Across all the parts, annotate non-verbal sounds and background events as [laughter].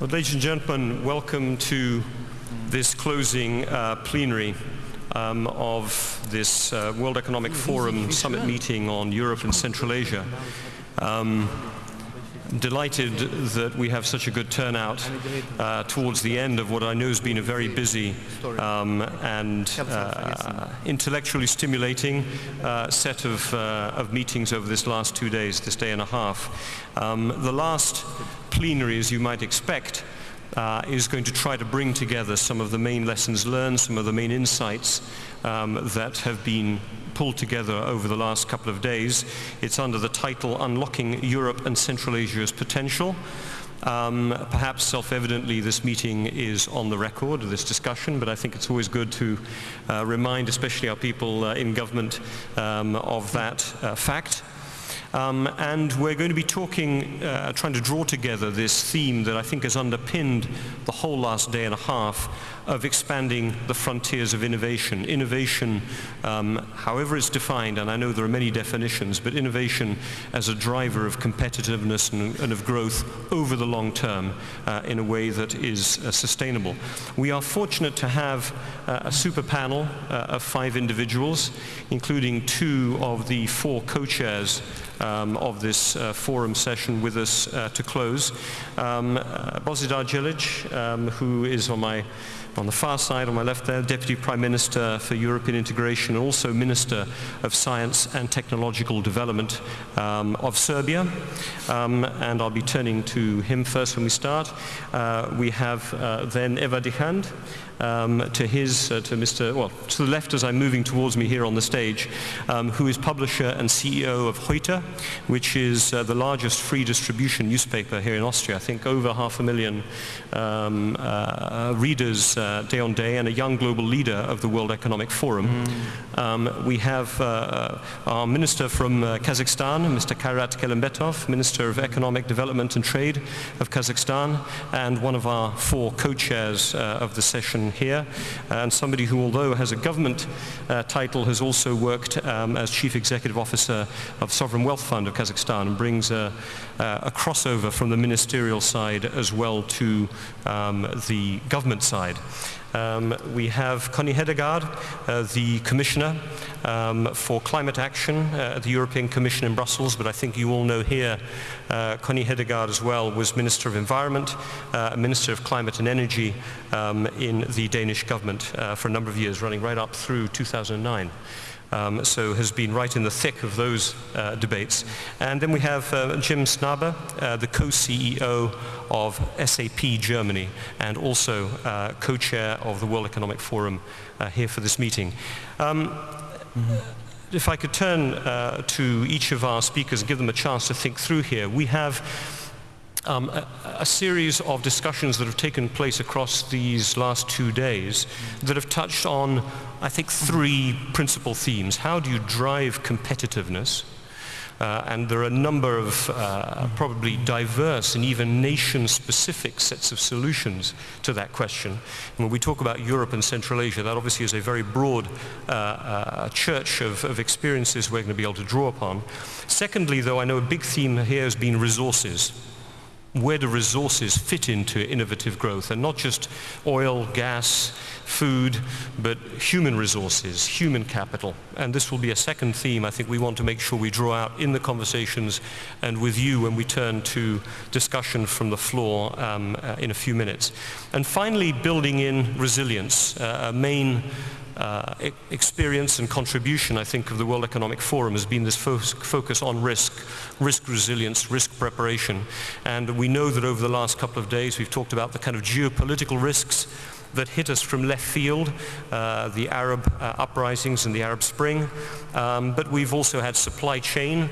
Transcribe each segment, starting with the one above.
Well, ladies and gentlemen, welcome to this closing uh, plenary um, of this uh, World Economic Forum summit meeting on Europe and Central Asia. Um, delighted that we have such a good turnout uh, towards the end of what I know has been a very busy um, and uh, intellectually stimulating uh, set of, uh, of meetings over this last two days, this day and a half. Um, the last plenary, as you might expect, uh, is going to try to bring together some of the main lessons learned, some of the main insights um, that have been pulled together over the last couple of days. It's under the title Unlocking Europe and Central Asia's Potential. Um, perhaps self-evidently this meeting is on the record, this discussion, but I think it's always good to uh, remind especially our people uh, in government um, of that uh, fact. Um, and we're going to be talking, uh, trying to draw together this theme that I think has underpinned the whole last day and a half of expanding the frontiers of innovation. Innovation, um, however it's defined, and I know there are many definitions, but innovation as a driver of competitiveness and, and of growth over the long term uh, in a way that is uh, sustainable. We are fortunate to have uh, a super panel uh, of five individuals, including two of the four co-chairs um, of this uh, forum session with us uh, to close. Um, uh, Božidar Djelic, um, who is on my on the far side, on my left there, Deputy Prime Minister for European Integration, and also Minister of Science and Technological Development um, of Serbia. Um, and I'll be turning to him first when we start. Uh, we have uh, then Eva Dichand, um, to his, uh, to Mr., well, to the left as I'm moving towards me here on the stage, um, who is publisher and CEO of Heute, which is uh, the largest free distribution newspaper here in Austria. I think over half a million um, uh, readers uh, day on day and a young global leader of the World Economic Forum. Mm. we have uh, our minister from uh, Kazakhstan, Mr. Kairat Kelimbetov, Minister of Economic Development and Trade of Kazakhstan, and one of our four co-chairs of the session here, and somebody who, although has a government uh, title, has also worked um, as Chief Executive Officer of Sovereign Wealth Fund of Kazakhstan and brings a, a crossover from the ministerial side as well to um, the government side. Um, we have Connie Hedegaard, uh, the Commissioner um, for Climate Action uh, at the European Commission in Brussels, but I think you all know here uh, Connie Hedegaard as well was Minister of Environment, uh, Minister of Climate and Energy um, in the Danish government uh, for a number of years, running right up through 2009 um, so has been right in the thick of those uh, debates. And then we have uh, Jim Snabe, uh, the co-CEO of SAP Germany, and also uh, co-chair of the World Economic Forum uh, here for this meeting. Um, mm -hmm. If I could turn uh, to each of our speakers and give them a chance to think through here, we have um, a, a, series of discussions that have taken place across these last two days that have touched on, I think, three principal themes. How do you drive competitiveness? Uh, and there are a number of uh, probably diverse and even nation-specific sets of solutions to that question. And when we talk about Europe and Central Asia, that obviously is a very broad uh, uh church of, of experiences we're going to be able to draw upon. Secondly, though, I know a big theme here has been resources where do resources fit into innovative growth and not just oil, gas, food, but human resources, human capital. And this will be a second theme I think we want to make sure we draw out in the conversations and with you when we turn to discussion from the floor um, uh, in a few minutes. And finally, building in resilience, uh, a main uh, experience and contribution, I think, of the World Economic Forum has been this fo focus on risk, risk resilience, risk preparation. And we know that over the last couple of days we've talked about the kind of geopolitical risks that hit us from left field, uh, the Arab uh, uprisings and the Arab Spring. Um, but we've also had supply chain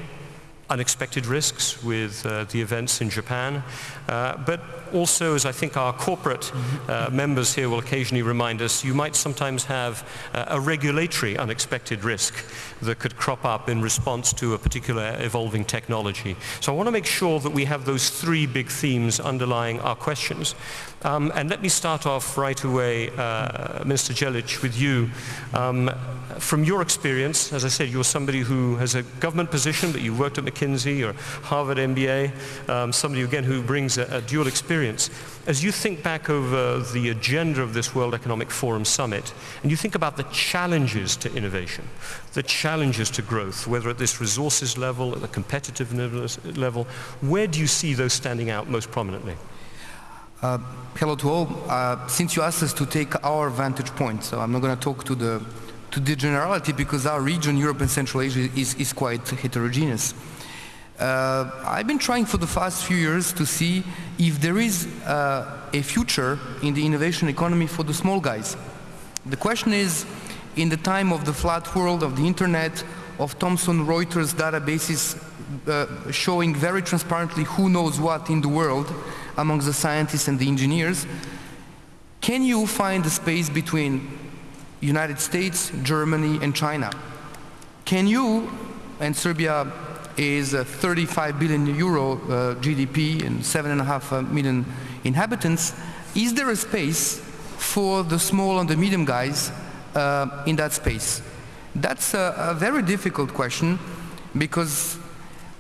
unexpected risks with uh, the events in Japan. Uh, but also, as I think our corporate uh, members here will occasionally remind us, you might sometimes have uh, a regulatory unexpected risk that could crop up in response to a particular evolving technology. So I want to make sure that we have those three big themes underlying our questions. Um, and let me start off right away, uh, Minister Djelic, with you. Um, from your experience, as I said, you're somebody who has a government position, but you worked at McKinsey McKinsey or Harvard MBA, um, somebody again who brings a, a dual experience. As you think back over the agenda of this World Economic Forum Summit, and you think about the challenges to innovation, the challenges to growth, whether at this resources level, at the competitiveness level, where do you see those standing out most prominently? Uh, hello to all. Uh, since you asked us to take our vantage point, so I'm not going to talk to the to the generality because our region, Europe and Central Asia, is, is quite heterogeneous. Uh, I've been trying for the past few years to see if there is uh, a future in the innovation economy for the small guys. The question is, in the time of the flat world, of the internet, of Thomson Reuters databases uh, showing very transparently who knows what in the world among the scientists and the engineers, can you find a space between United States, Germany and China? Can you, and Serbia is a 35 billion euro uh, GDP and seven and a half uh, inhabitants, is there a space for the small and the medium guys uh, in that space? That's a, a very difficult question because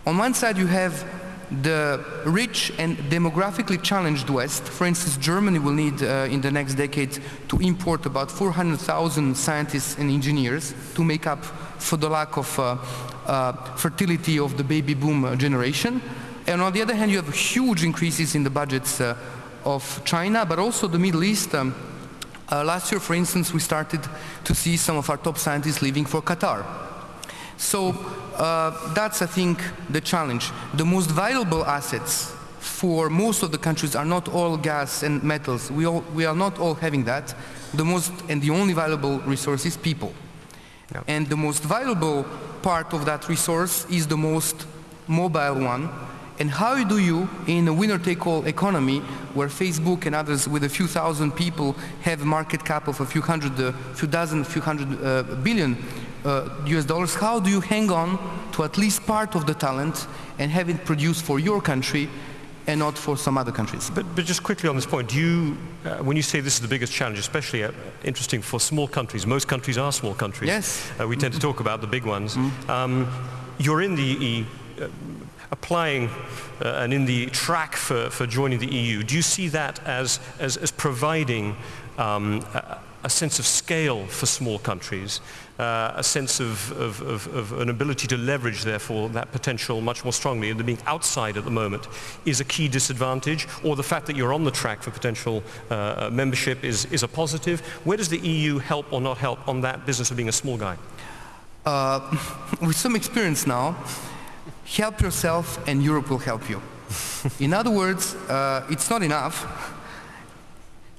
on one side you have the rich and demographically challenged West, for instance, Germany will need uh, in the next decade to import about 400,000 scientists and engineers to make up for the lack of uh, uh, fertility of the baby boom uh, generation. And on the other hand, you have huge increases in the budgets uh, of China, but also the Middle East. Um, uh, last year, for instance, we started to see some of our top scientists leaving for Qatar. So uh, that's, I think, the challenge. The most valuable assets for most of the countries are not oil, gas and metals. We, all, we are not all having that. The most and the only valuable resource is people. Yeah. And the most valuable part of that resource is the most mobile one. And how do you, in a winner-take-all economy, where Facebook and others with a few thousand people have a market cap of a few hundred, a uh, few dozen, few hundred uh, billion, uh, US dollars, how do you hang on to at least part of the talent and have it produced for your country and not for some other countries. But, but just quickly on this point, do you, uh, when you say this is the biggest challenge, especially uh, interesting for small countries, most countries are small countries. Yes. Uh, we tend to talk about the big ones. Mm. Um, you're in the uh, applying uh, and in the track for, for joining the EU. Do you see that as, as, as providing um, a, a sense of scale for small countries uh, a sense of, of, of, of, an ability to leverage, therefore, that potential much more strongly, and being outside at the moment is a key disadvantage, or the fact that you're on the track for potential uh, uh membership is, is a positive. Where does the EU help or not help on that business of being a small guy? Uh, [laughs] with some experience now, help yourself and Europe will help you. In other words, uh, it's not enough.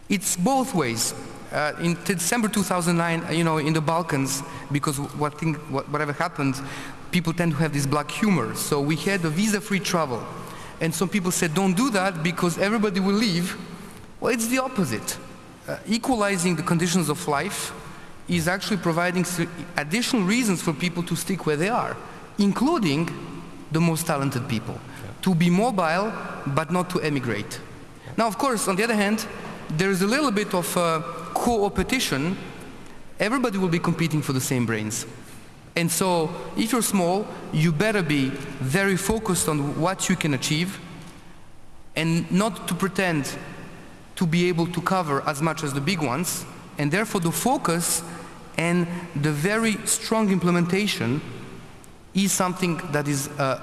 It's both ways uh, in December 2009, you know, in the Balkans, because what thing, what, whatever happened, people tend to have this black humor. So we had a visa-free travel. And some people said, don't do that because everybody will leave. Well, it's the opposite. Uh, equalizing the conditions of life is actually providing additional reasons for people to stick where they are, including the most talented people, yeah. to be mobile but not to emigrate. Now, of course, on the other hand, there is a little bit of uh, co-opetition, everybody will be competing for the same brains. And so if you're small, you better be very focused on what you can achieve and not to pretend to be able to cover as much as the big ones. And therefore the focus and the very strong implementation is something that is uh,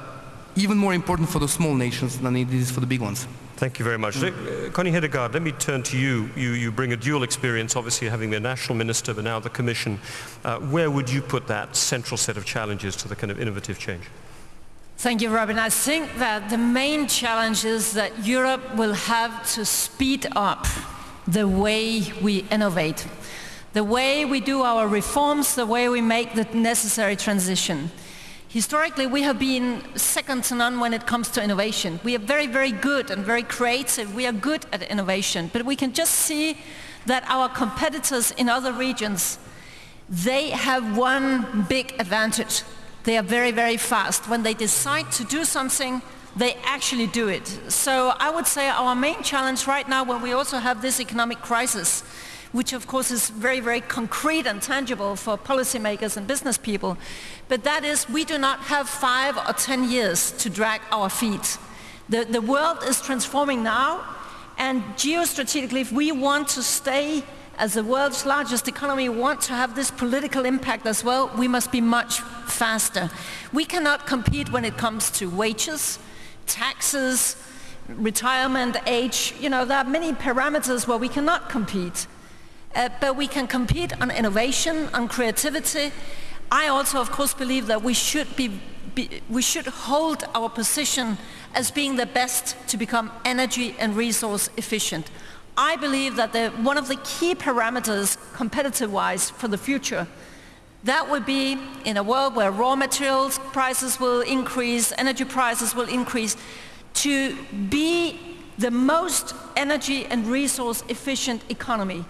even more important for the small nations than it is for the big ones. Thank you very much. Mm. Connie Hedegaard, let me turn to you. you. You bring a dual experience, obviously having been national minister, but now the Commission. Uh, where would you put that central set of challenges to the kind of innovative change? Thank you, Robin. I think that the main challenge is that Europe will have to speed up the way we innovate, the way we do our reforms, the way we make the necessary transition. Historically, we have been second to none when it comes to innovation. We are very, very good and very creative. We are good at innovation, but we can just see that our competitors in other regions, they have one big advantage. They are very, very fast. When they decide to do something, they actually do it. So I would say our main challenge right now when we also have this economic crisis which of course is very, very concrete and tangible for policymakers and business people. But that is, we do not have five or ten years to drag our feet. The, the world is transforming now, and geostrategically, if we want to stay as the world's largest economy, want to have this political impact as well, we must be much faster. We cannot compete when it comes to wages, taxes, retirement age. You know, there are many parameters where we cannot compete. Uh, but we can compete on innovation, on creativity. I also, of course, believe that we should, be, be, we should hold our position as being the best to become energy and resource efficient. I believe that the, one of the key parameters, competitive-wise, for the future, that would be in a world where raw materials prices will increase, energy prices will increase, to be the most energy and resource efficient economy.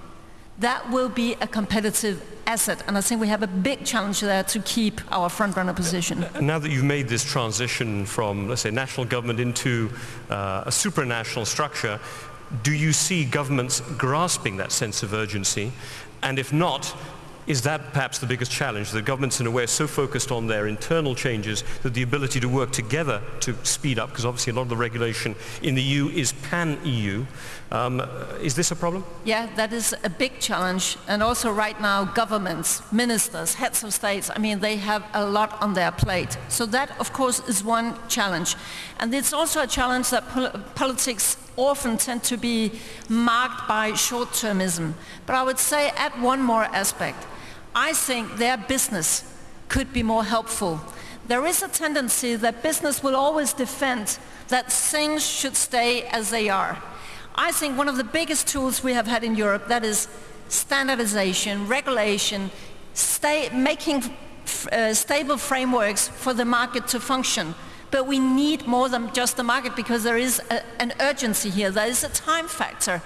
That will be a competitive asset, and I think we have a big challenge there to keep our front-runner position. Now that you've made this transition from, let's say, national government into uh, a supranational structure, do you see governments grasping that sense of urgency? And if not, is that perhaps the biggest challenge? The governments in a way are so focused on their internal changes that the ability to work together to speed up, because obviously a lot of the regulation in the EU is pan-EU. Um, is this a problem? Yeah, that is a big challenge. And also right now, governments, ministers, heads of states, I mean, they have a lot on their plate. So that, of course, is one challenge. And it's also a challenge that pol politics often tend to be marked by short-termism. But I would say add one more aspect. I think their business could be more helpful. There is a tendency that business will always defend that things should stay as they are. I think one of the biggest tools we have had in Europe, that is standardization, regulation, stay, making uh, stable frameworks for the market to function. But we need more than just the market because there is a, an urgency here. There is a time factor.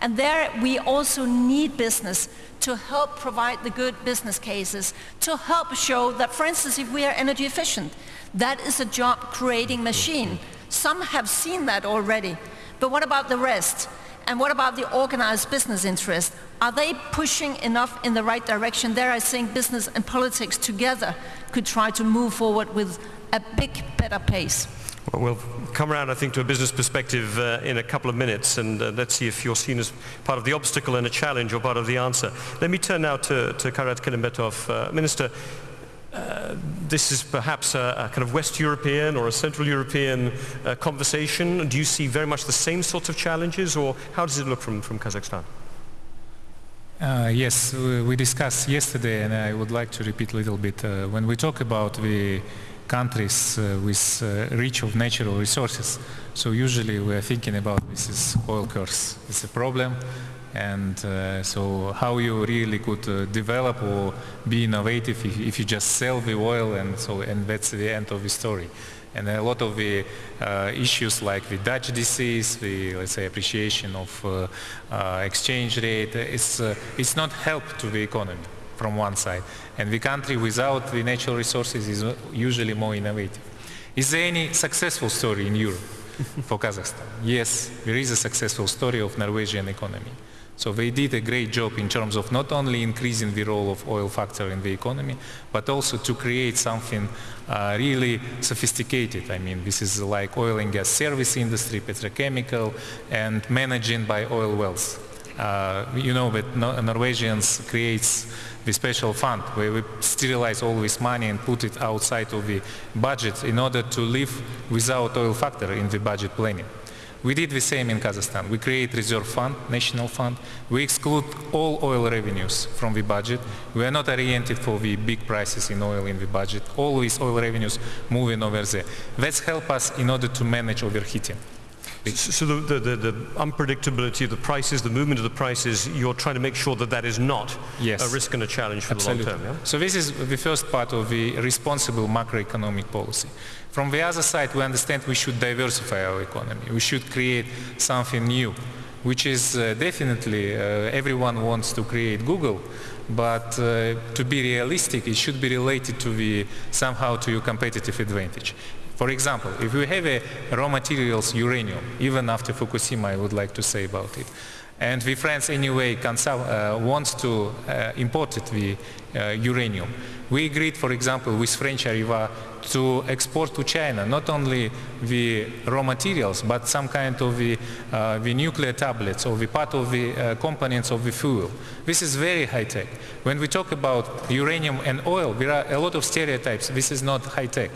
And there we also need business to help provide the good business cases, to help show that, for instance, if we are energy efficient, that is a job creating machine. Some have seen that already. But what about the rest? And what about the organized business interest? Are they pushing enough in the right direction? There I think business and politics together could try to move forward with a big, better pace. Well, we'll come around, I think, to a business perspective uh, in a couple of minutes, and uh, let's see if you're seen as part of the obstacle and a challenge or part of the answer. Let me turn now to, to Kelimbetov. Uh, Minister, uh, this is perhaps a, a, kind of West European or a Central European uh, conversation. Do you see very much the same sorts of challenges, or how does it look from, from Kazakhstan? Uh, yes, we discussed yesterday, and I would like to repeat a little bit. when we talk about the countries uh, with uh, rich of natural resources. So usually we are thinking about this is oil curse. It's a problem. And uh, so how you really could uh, develop or be innovative if, if, you just sell the oil and so and that's the end of the story. And a lot of the uh, issues like the Dutch disease, the let's say appreciation of uh, exchange rate, it's, it's not help to the economy from one side. And the country without the natural resources is usually more innovative. Is there any successful story in Europe for Kazakhstan? Yes, there is a successful story of Norwegian economy. So they did a great job in terms of not only increasing the role of oil factor in the economy, but also to create something uh, really sophisticated. I mean, this is like oil and gas service industry, petrochemical, and managing by oil wells. Uh, you know that Norwegians creates the special fund where we sterilize all this money and put it outside of the budget in order to live without oil factor in the budget planning. We did the same in Kazakhstan. We create reserve fund, national fund. We exclude all oil revenues from the budget. We are not oriented for the big prices in oil in the budget. All these oil revenues moving over there. That's help us in order to manage overheating. So the, the, the, unpredictability of the prices, the movement of the prices, you're trying to make sure that that is not yes. a risk and a challenge for Absolutely. the long term. Yeah? So this is the first part of the responsible macroeconomic policy. From the other side, we understand we should diversify our economy. We should create something new, which is uh, definitely, uh, everyone wants to create Google, but uh, to be realistic, it should be related to the, somehow to your competitive advantage. For example, if we have a raw materials uranium, even after Fukushima I would like to say about it, And we France anyway uh, wants to uh, import it, the uh, uranium. We agreed, for example, with French Areva to export to China not only the raw materials but some kind of the, uh, the nuclear tablets or the part of the uh, components of the fuel. This is very high tech. When we talk about uranium and oil, there are a lot of stereotypes. This is not high tech.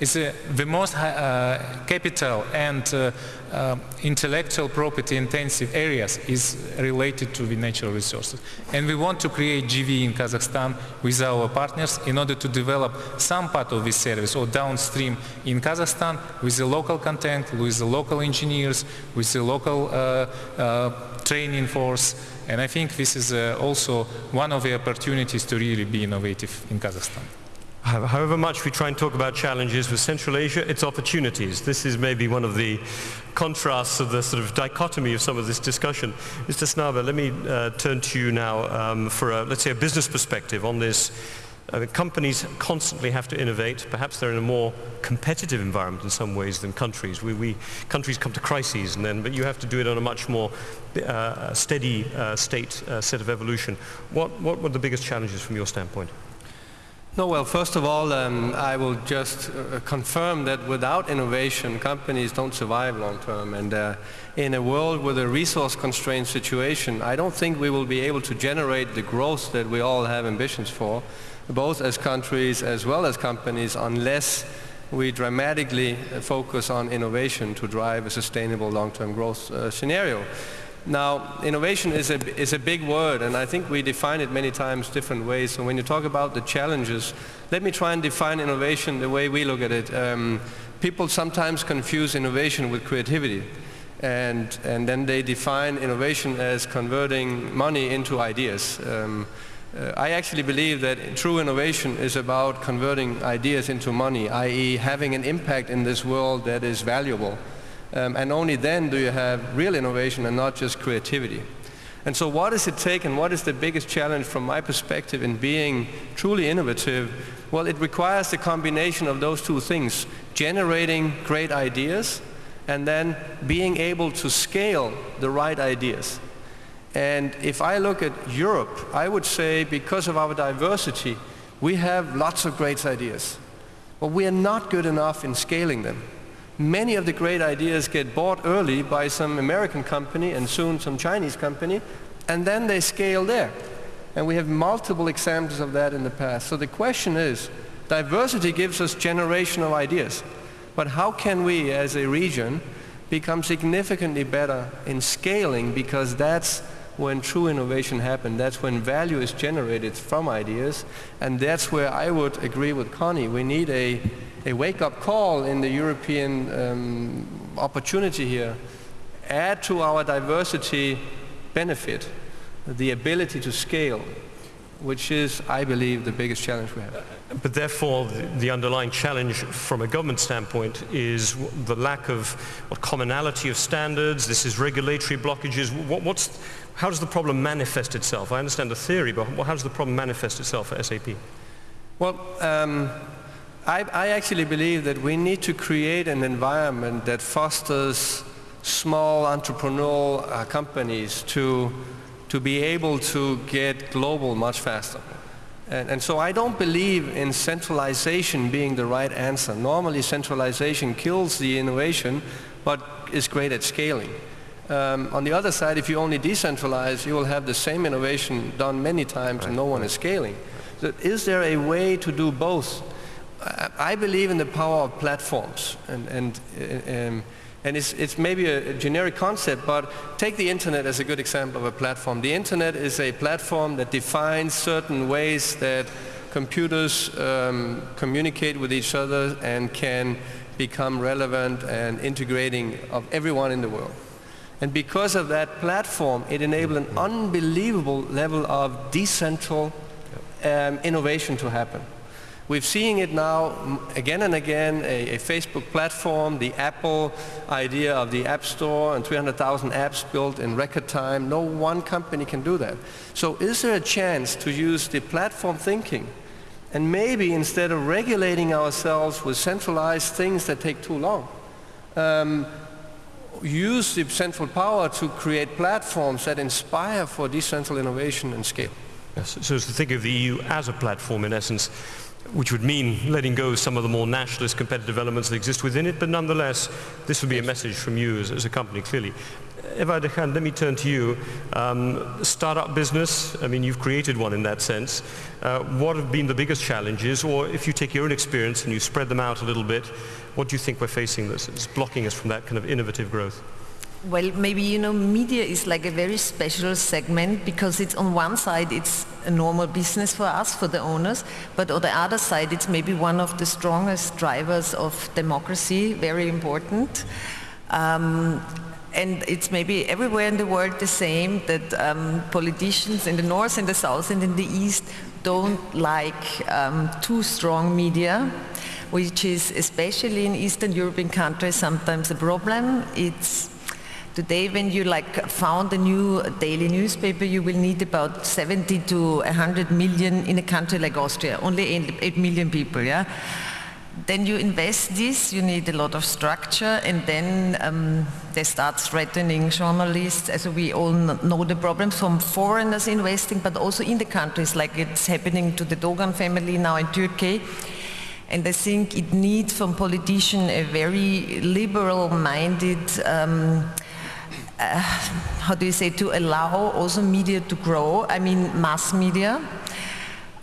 It's uh, the most uh, capital and uh, uh, intellectual property intensive areas is related to the natural resources. And we want to create JV in Kazakhstan with our partners in order to develop some part of this service or downstream in Kazakhstan with the local content, with the local engineers, with the local uh, training force. And I think this is also one of the opportunities to really be innovative in Kazakhstan. However much we try and talk about challenges with Central Asia, it's opportunities. This is maybe one of the contrasts of the sort of dichotomy of some of this discussion. Mr. Snabe, let me uh, turn to you now um, for, a, let's say, a business perspective on this. Uh, companies constantly have to innovate. Perhaps they're in a more competitive environment in some ways than countries. We, we countries come to crises, and then, but you have to do it on a much more uh, steady uh, state uh, set of evolution. What, what were the biggest challenges from your standpoint? No, well, first of all, um, I will just uh, confirm that without innovation, companies don't survive long term. And uh, in a world with a resource-constrained situation, I don't think we will be able to generate the growth that we all have ambitions for, both as countries as well as companies, unless we dramatically focus on innovation to drive a sustainable long-term growth uh, scenario. Now, innovation is a, is a big word, and I think we define it many times different ways. So when you talk about the challenges, let me try and define innovation the way we look at it. Um, people sometimes confuse innovation with creativity. And, and then they define innovation as converting money into ideas. Um, uh, I actually believe that true innovation is about converting ideas into money, i.e. having an impact in this world that is valuable. Um, and only then do you have real innovation and not just creativity. And so what does it take and what is the biggest challenge from my perspective in being truly innovative? Well, it requires the combination of those two things, generating great ideas and then being able to scale the right ideas. And if I look at Europe, I would say because of our diversity, we have lots of great ideas. But we are not good enough in scaling them many of the great ideas get bought early by some American company and soon some Chinese company, and then they scale there. And we have multiple examples of that in the past. So the question is, diversity gives us generational ideas, but how can we as a region become significantly better in scaling because that's when true innovation happens. That's when value is generated from ideas. And that's where I would agree with Connie. We need a a wake-up call in the European um, opportunity here. Add to our diversity benefit the ability to scale, which is, I believe, the biggest challenge we have. But therefore, the, underlying challenge from a government standpoint is the lack of commonality of standards. This is regulatory blockages. What, what's, how does the problem manifest itself? I understand the theory, but how does the problem manifest itself for SAP? Well, um, I, I actually believe that we need to create an environment that fosters small entrepreneurial uh, companies to, to be able to get global much faster. And, and, so I don't believe in centralization being the right answer. Normally centralization kills the innovation, but is great at scaling. Um, on the other side, if you only decentralize, you will have the same innovation done many times and no one is scaling. So is there a way to do both? I believe in the power of platforms, and, and, um, and it's, it's maybe a, generic concept, but take the internet as a good example of a platform. The internet is a platform that defines certain ways that computers um, communicate with each other and can become relevant and integrating of everyone in the world. And because of that platform, it enabled an unbelievable level of decentral um, innovation to happen. We're seeing it now again and again, a, a, Facebook platform, the Apple idea of the App Store and 300,000 apps built in record time. No one company can do that. So is there a chance to use the platform thinking and maybe instead of regulating ourselves with centralized things that take too long, um, use the central power to create platforms that inspire for decentral innovation and scale. Yes, so to think of the EU as a platform in essence, which would mean letting go of some of the more nationalist competitive elements that exist within it, but nonetheless, this would be a message from you as, as a company, clearly. Eva Dichand, let me turn to you. Um, startup business, I mean, you've created one in that sense. Uh, what have been the biggest challenges, or if you take your own experience and you spread them out a little bit, what do you think we're facing that's blocking us from that kind of innovative growth? Well, maybe, you know, media is like a very special segment because it's on one side, it's a normal business for us, for the owners, but on the other side, it's maybe one of the strongest drivers of democracy, very important. Um, and it's maybe everywhere in the world the same that um, politicians in the north, in the south, and in the east don't like um, too strong media which is especially in Eastern European countries sometimes a problem. It's Today, when you like found a new daily newspaper, you will need about 70 to 100 million in a country like Austria, only 8 million people, yeah? Then you invest this, you need a lot of structure, and then um, they start threatening journalists. As we all know the problems from foreigners investing, but also in the countries, like it's happening to the Dogan family now in Turkey. And I think it needs from politicians a very liberal-minded um, uh, [sighs] how do you say, to allow also media to grow, I mean mass media.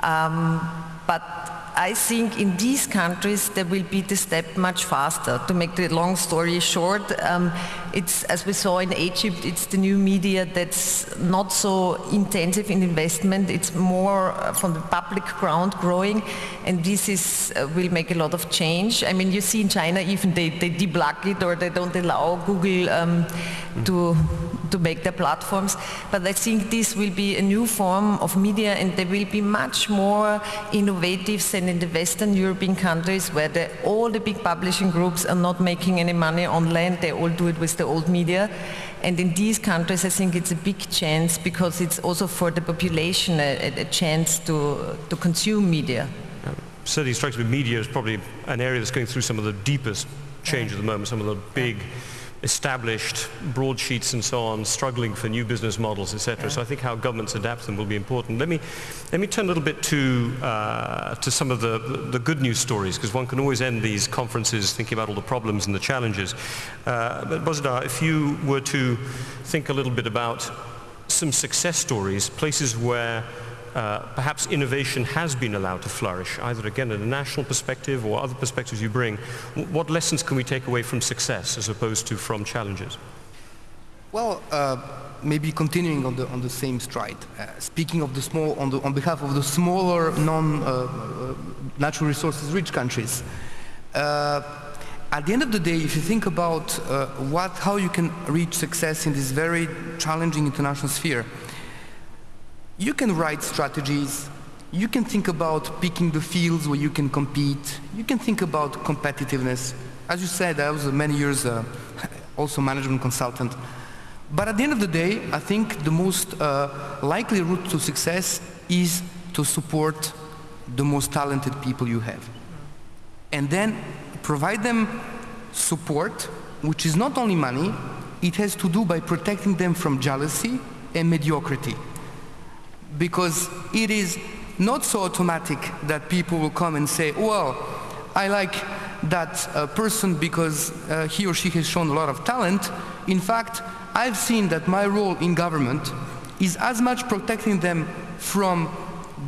Um, but I think in these countries there will be the step much faster. To make the long story short, um, it's as we saw in Egypt, it's the new media that's not so intensive in investment. It's more uh, from the public ground growing, and this is uh, will make a lot of change. I mean, you see in China even they they deblock it or they don't allow Google um, to to make their platforms. But I think this will be a new form of media, and they will be much more innovative than in the Western European countries where the, all the big publishing groups are not making any money online, they all do it with the old media. And in these countries, I think it's a big chance because it's also for the population a, a chance to, to consume media. Certainly strikes me media is probably an area that's going through some of the deepest change at the moment, some of the big established broadsheets and so on, struggling for new business models, etc. Yeah. So I think how governments adapt them will be important. Let me, let me turn a little bit to, uh, to some of the, the good news stories, because one can always end these conferences thinking about all the problems and the challenges. Uh, but Bozidar, if you were to think a little bit about some success stories, places where uh, perhaps innovation has been allowed to flourish, either again at a national perspective or other perspectives you bring. What lessons can we take away from success as opposed to from challenges? Well, uh, maybe continuing on the on the same stride. Uh, speaking of the small, on the on behalf of the smaller, non-natural uh, resources rich countries. Uh, at the end of the day, if you think about what, how you can reach success in this very challenging international sphere, you can write strategies, you can think about picking the fields where you can compete, you can think about competitiveness. As you said, I was many years uh, [laughs] also management consultant. But at the end of the day, I think the most uh, likely route to success is to support the most talented people you have. And then provide them support, which is not only money, it has to do by protecting them from jealousy and mediocrity because it is not so automatic that people will come and say, well, I like that uh, person because uh, he or she has shown a lot of talent. In fact, I've seen that my role in government is as much protecting them from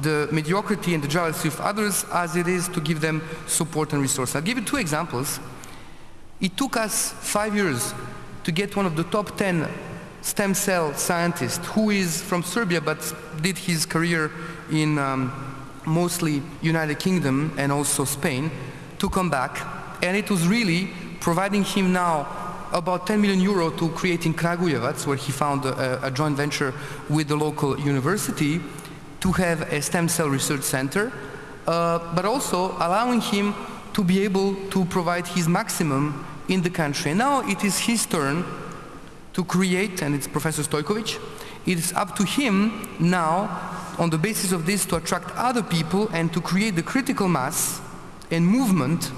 the mediocrity and the jealousy of others as it is to give them support and resources. I'll give you two examples. It took us five years to get one of the top 10 stem cell scientist who is from Serbia but did his career in um, mostly United Kingdom and also Spain to come back and it was really providing him now about 10 million euro to create in Kragujevac where he found a, a joint venture with the local university to have a stem cell research center uh, but also allowing him to be able to provide his maximum in the country. And now it is his turn to create, and it's Professor Stojkovic, it's up to him now, on the basis of this, to attract other people and to create the critical mass and movement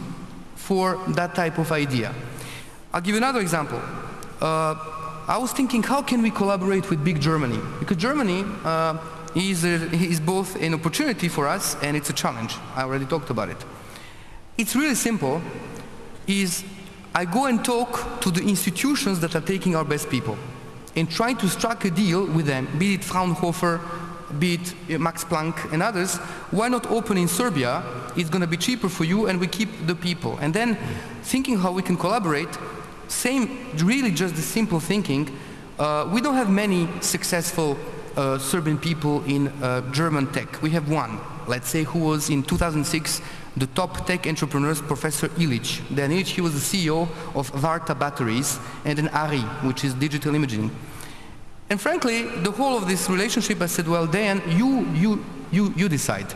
for that type of idea. I'll give you another example. uh, I was thinking how can we collaborate with big Germany? Because Germany uh, is, a, is both an opportunity for us and it's a challenge. I already talked about it. It's really simple, is I go and talk to the institutions that are taking our best people and try to strike a deal with them, be it Fraunhofer, be it uh, Max Planck and others, why not open in Serbia? It's going to be cheaper for you and we keep the people. And then thinking how we can collaborate, same, really just the simple thinking, uh, we don't have many successful uh, Serbian people in uh, German tech. We have one, let's say, who was in 2006 the top tech entrepreneurs, Professor Ilic. Then Ilic, he was the CEO of Varta Batteries, and then ARI, which is digital imaging. And frankly, the whole of this relationship, I said, well, Dan, you, you, you, you decide.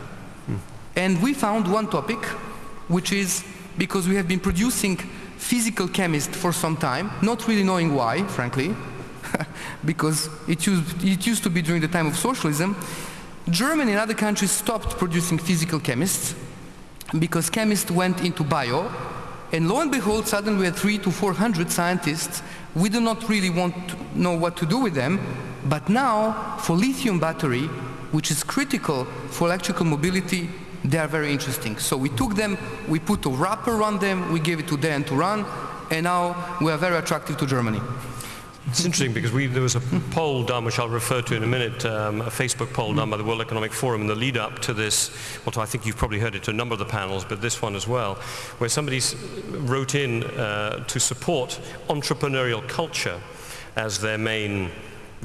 Hmm. And we found one topic, which is because we have been producing physical chemists for some time, not really knowing why, frankly, [laughs] because it used, it used to be during the time of socialism. Germany and other countries stopped producing physical chemists because chemists went into bio, and lo and behold, suddenly we had three to 400 scientists. We do not really want to know what to do with them, but now for lithium battery, which is critical for electrical mobility, they are very interesting. So we took them, we put a wrapper on them, we gave it to Dan to run, and now we are very attractive to Germany. It's interesting because we, there was a poll done, which I'll refer to in a minute, um, a Facebook poll done by the World Economic Forum in the lead up to this, well, I think you've probably heard it to a number of the panels, but this one as well, where somebody wrote in uh, to support entrepreneurial culture as their main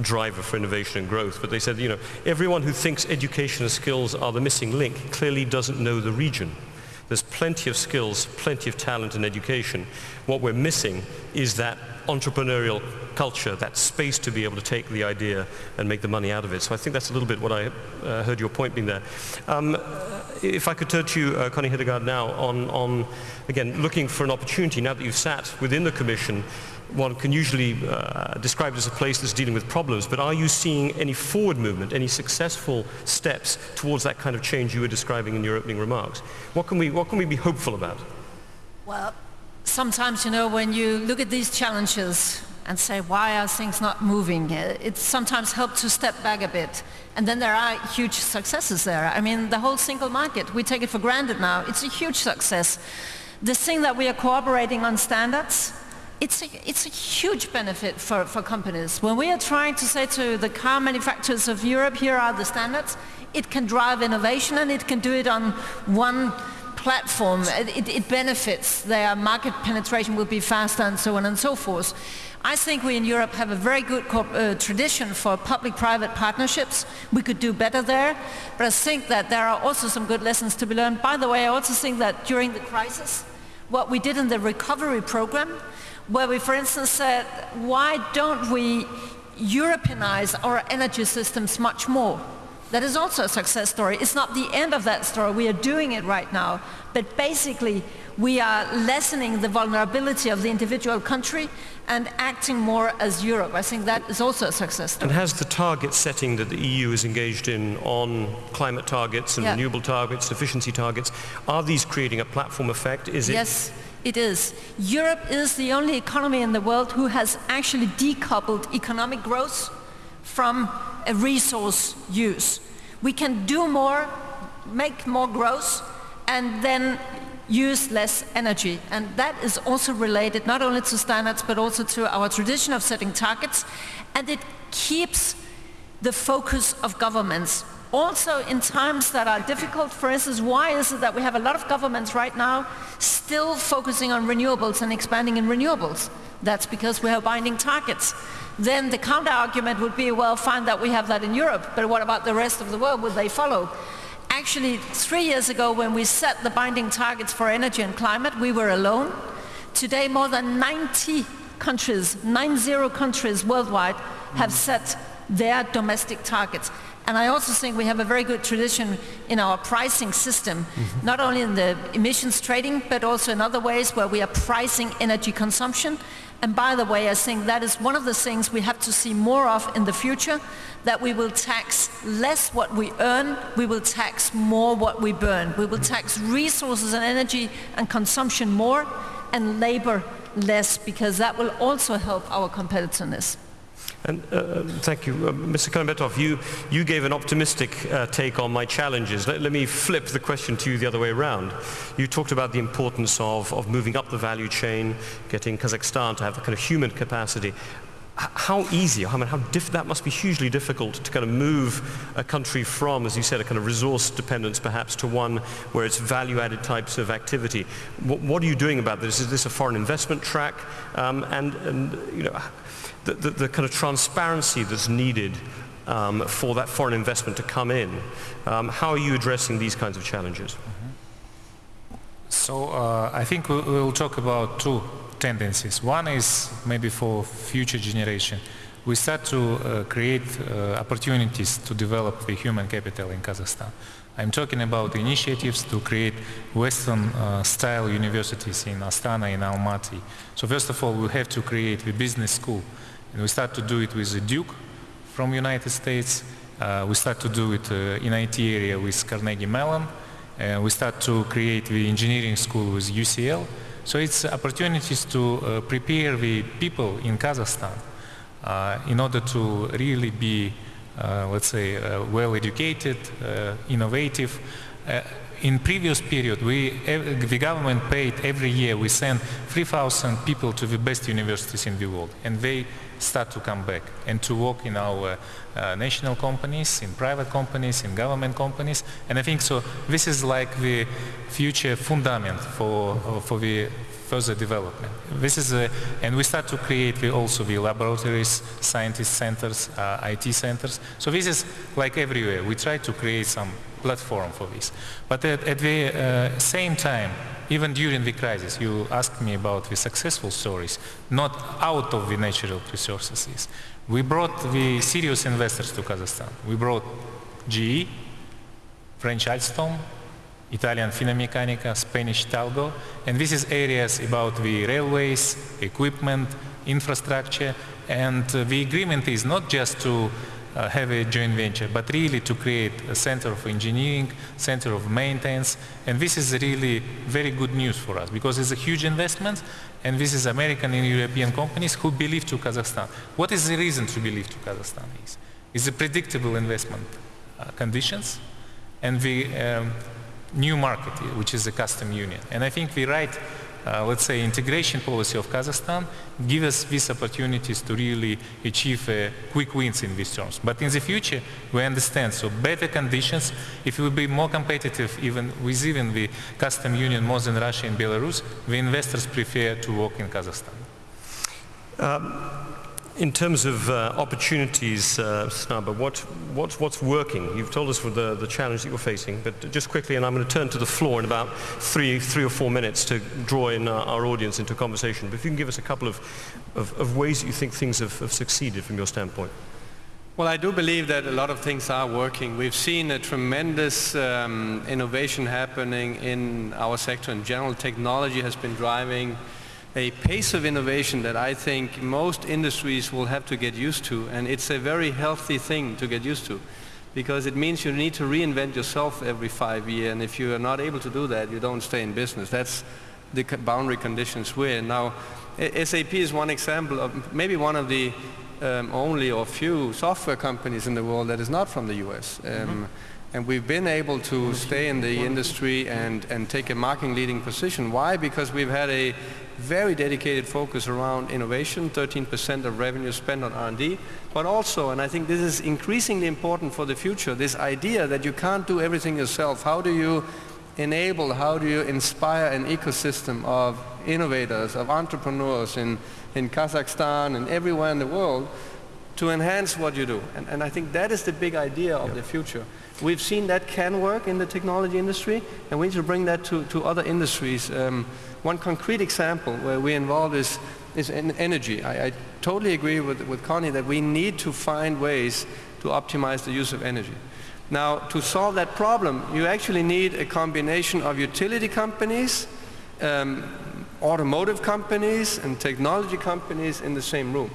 driver for innovation and growth. But they said, you know, everyone who thinks education and skills are the missing link clearly doesn't know the region. There's plenty of skills, plenty of talent in education. What we're missing is that entrepreneurial culture, that space to be able to take the idea and make the money out of it. So I think that's a little bit what I uh, heard your point being there. Um, if I could turn to you, uh, Connie Hedegaard, now on, on, again, looking for an opportunity, now that you've sat within the Commission, one can usually uh, describe it as a place that's dealing with problems, but are you seeing any forward movement, any successful steps towards that kind of change you were describing in your opening remarks? What can we, what can we be hopeful about? Well, sometimes, you know, when you look at these challenges and say, why are things not moving? Uh, it sometimes helps to step back a bit. And then there are huge successes there. I mean, the whole single market, we take it for granted now. It's a huge success. The thing that we are cooperating on standards, it's a, it's a huge benefit for, for companies. When we are trying to say to the car manufacturers of Europe, here are the standards, it can drive innovation and it can do it on one platform, it, it, benefits, their market penetration will be faster and so on and so forth. I think we in Europe have a very good uh, tradition for public-private partnerships. We could do better there, but I think that there are also some good lessons to be learned. By the way, I also think that during the crisis, what we did in the recovery program, where we, for instance, said, why don't we Europeanize our energy systems much more? That is also a success story. It's not the end of that story. We are doing it right now. But basically, we are lessening the vulnerability of the individual country and acting more as Europe. I think that is also a success story. And has the target setting that the EU is engaged in on climate targets and yeah. renewable targets, efficiency targets, are these creating a platform effect? Is yes. It is. Europe is the only economy in the world who has actually decoupled economic growth from a resource use. We can do more, make more growth, and then use less energy. And that is also related not only to standards, but also to our tradition of setting targets. And it keeps the focus of governments. Also in times that are difficult, for instance, why is it that we have a lot of governments right now still focusing on renewables and expanding in renewables? That's because we have binding targets then the counter argument would be, well, fine that we have that in Europe, but what about the rest of the world? Would they follow? Actually, three years ago when we set the binding targets for energy and climate, we were alone. Today, more than 90 countries, 90 countries worldwide, have set their domestic targets. And I also think we have a very good tradition in our pricing system, mm -hmm. not only in the emissions trading, but also in other ways where we are pricing energy consumption and by the way, I think that is one of the things we have to see more of in the future, that we will tax less what we earn, we will tax more what we burn. We will tax resources and energy and consumption more, and labor less because that will also help our competitiveness. And uh, thank you. Uh, Mr. Kelimbetov, you, you gave an optimistic uh, take on my challenges. Let, let, me flip the question to you the other way around. You talked about the importance of, of moving up the value chain, getting Kazakhstan to have a kind of human capacity. how easy, I mean, how that must be hugely difficult to kind of move a country from, as you said, a kind of resource dependence perhaps to one where it's value-added types of activity. What, what, are you doing about this? Is this a foreign investment track? Um, and, and, you know, the, the, the kind of transparency that's needed um, for that foreign investment to come in. Um, how are you addressing these kinds of challenges? Mm-hmm. So uh, I think we, will talk about two tendencies. One is maybe for future generation. We start to uh, create uh, opportunities to develop the human capital in Kazakhstan. I'm talking about initiatives to create Western-style uh, universities in Astana, in Almaty. So first of all, we have to create the business school and we start to do it with the Duke from United States. Uh, we start to do it uh, in IT area with Carnegie Mellon. Uh, we start to create the engineering school with UCL. So it's opportunities to uh, prepare the people in Kazakhstan uh, in order to really be, let's say, well educated, innovative, in previous period, we, the government paid every year, we send 3,000 people to the best universities in the world, and they start to come back and to work in our uh, national companies, in private companies, in government companies, and I think so this is like the future fundament for, for the further development. This is a, and we start to create the, also the laboratories, scientist centers, uh, IT centers. So this is like everywhere. We try to create some platform for this. But at, at the uh, same time, even during the crisis, you asked me about the successful stories, not out of the natural resources. We brought the serious investors to Kazakhstan. We brought GE, French Alstom, Italian Finameccanica, Spanish Talgo, and this is areas about the railways, equipment, infrastructure, and uh, the agreement is not just to uh, have a joint venture, but really to create a center of engineering, center of maintenance, and this is really very good news for us because it's a huge investment, and this is American and European companies who believe to Kazakhstan. What is the reason to believe to Kazakhstan is? Is the predictable investment uh, conditions and the um, new market, which is the custom union. And I think the right uh, let's say, integration policy of Kazakhstan give us these opportunities to really achieve uh, quick wins in these terms. But in the future, we understand, so better conditions, if we will be more competitive even with even the custom union more than Russia and Belarus, the investors prefer to work in Kazakhstan. Um, in terms of uh, opportunities, uh, Snabe, what, what, what's working? You've told us the, the challenge that you're facing, but just quickly, and I'm going to turn to the floor in about three, three or four minutes to draw in uh, our audience into a conversation. But if you can give us a couple of, of, of ways that you think things have, have succeeded from your standpoint. Well, I do believe that a lot of things are working. We've seen a tremendous um, innovation happening in our sector in general. Technology has been driving a pace of innovation that I think most industries will have to get used to. And it's a very healthy thing to get used to because it means you need to reinvent yourself every five years. And if you are not able to do that, you don't stay in business. That's the boundary conditions we're in. Now, SAP is one example of maybe one of the um, only or few software companies in the world that is not from the US. Um, mm -hmm. And we've been able to stay in the industry and, and take a market leading position. Why? Because we've had a very dedicated focus around innovation, 13% of revenue spent on R&D, but also, and I think this is increasingly important for the future, this idea that you can't do everything yourself. How do you enable, how do you inspire an ecosystem of innovators, of entrepreneurs in, in Kazakhstan and everywhere in the world to enhance what you do? And, and I think that is the big idea of the future. We've seen that can work in the technology industry, and we need to bring that to, to other industries. Um, one concrete example where we're involved is, is in energy. I, I totally agree with, with Connie that we need to find ways to optimize the use of energy. Now, to solve that problem, you actually need a combination of utility companies, um, automotive companies, and technology companies in the same room.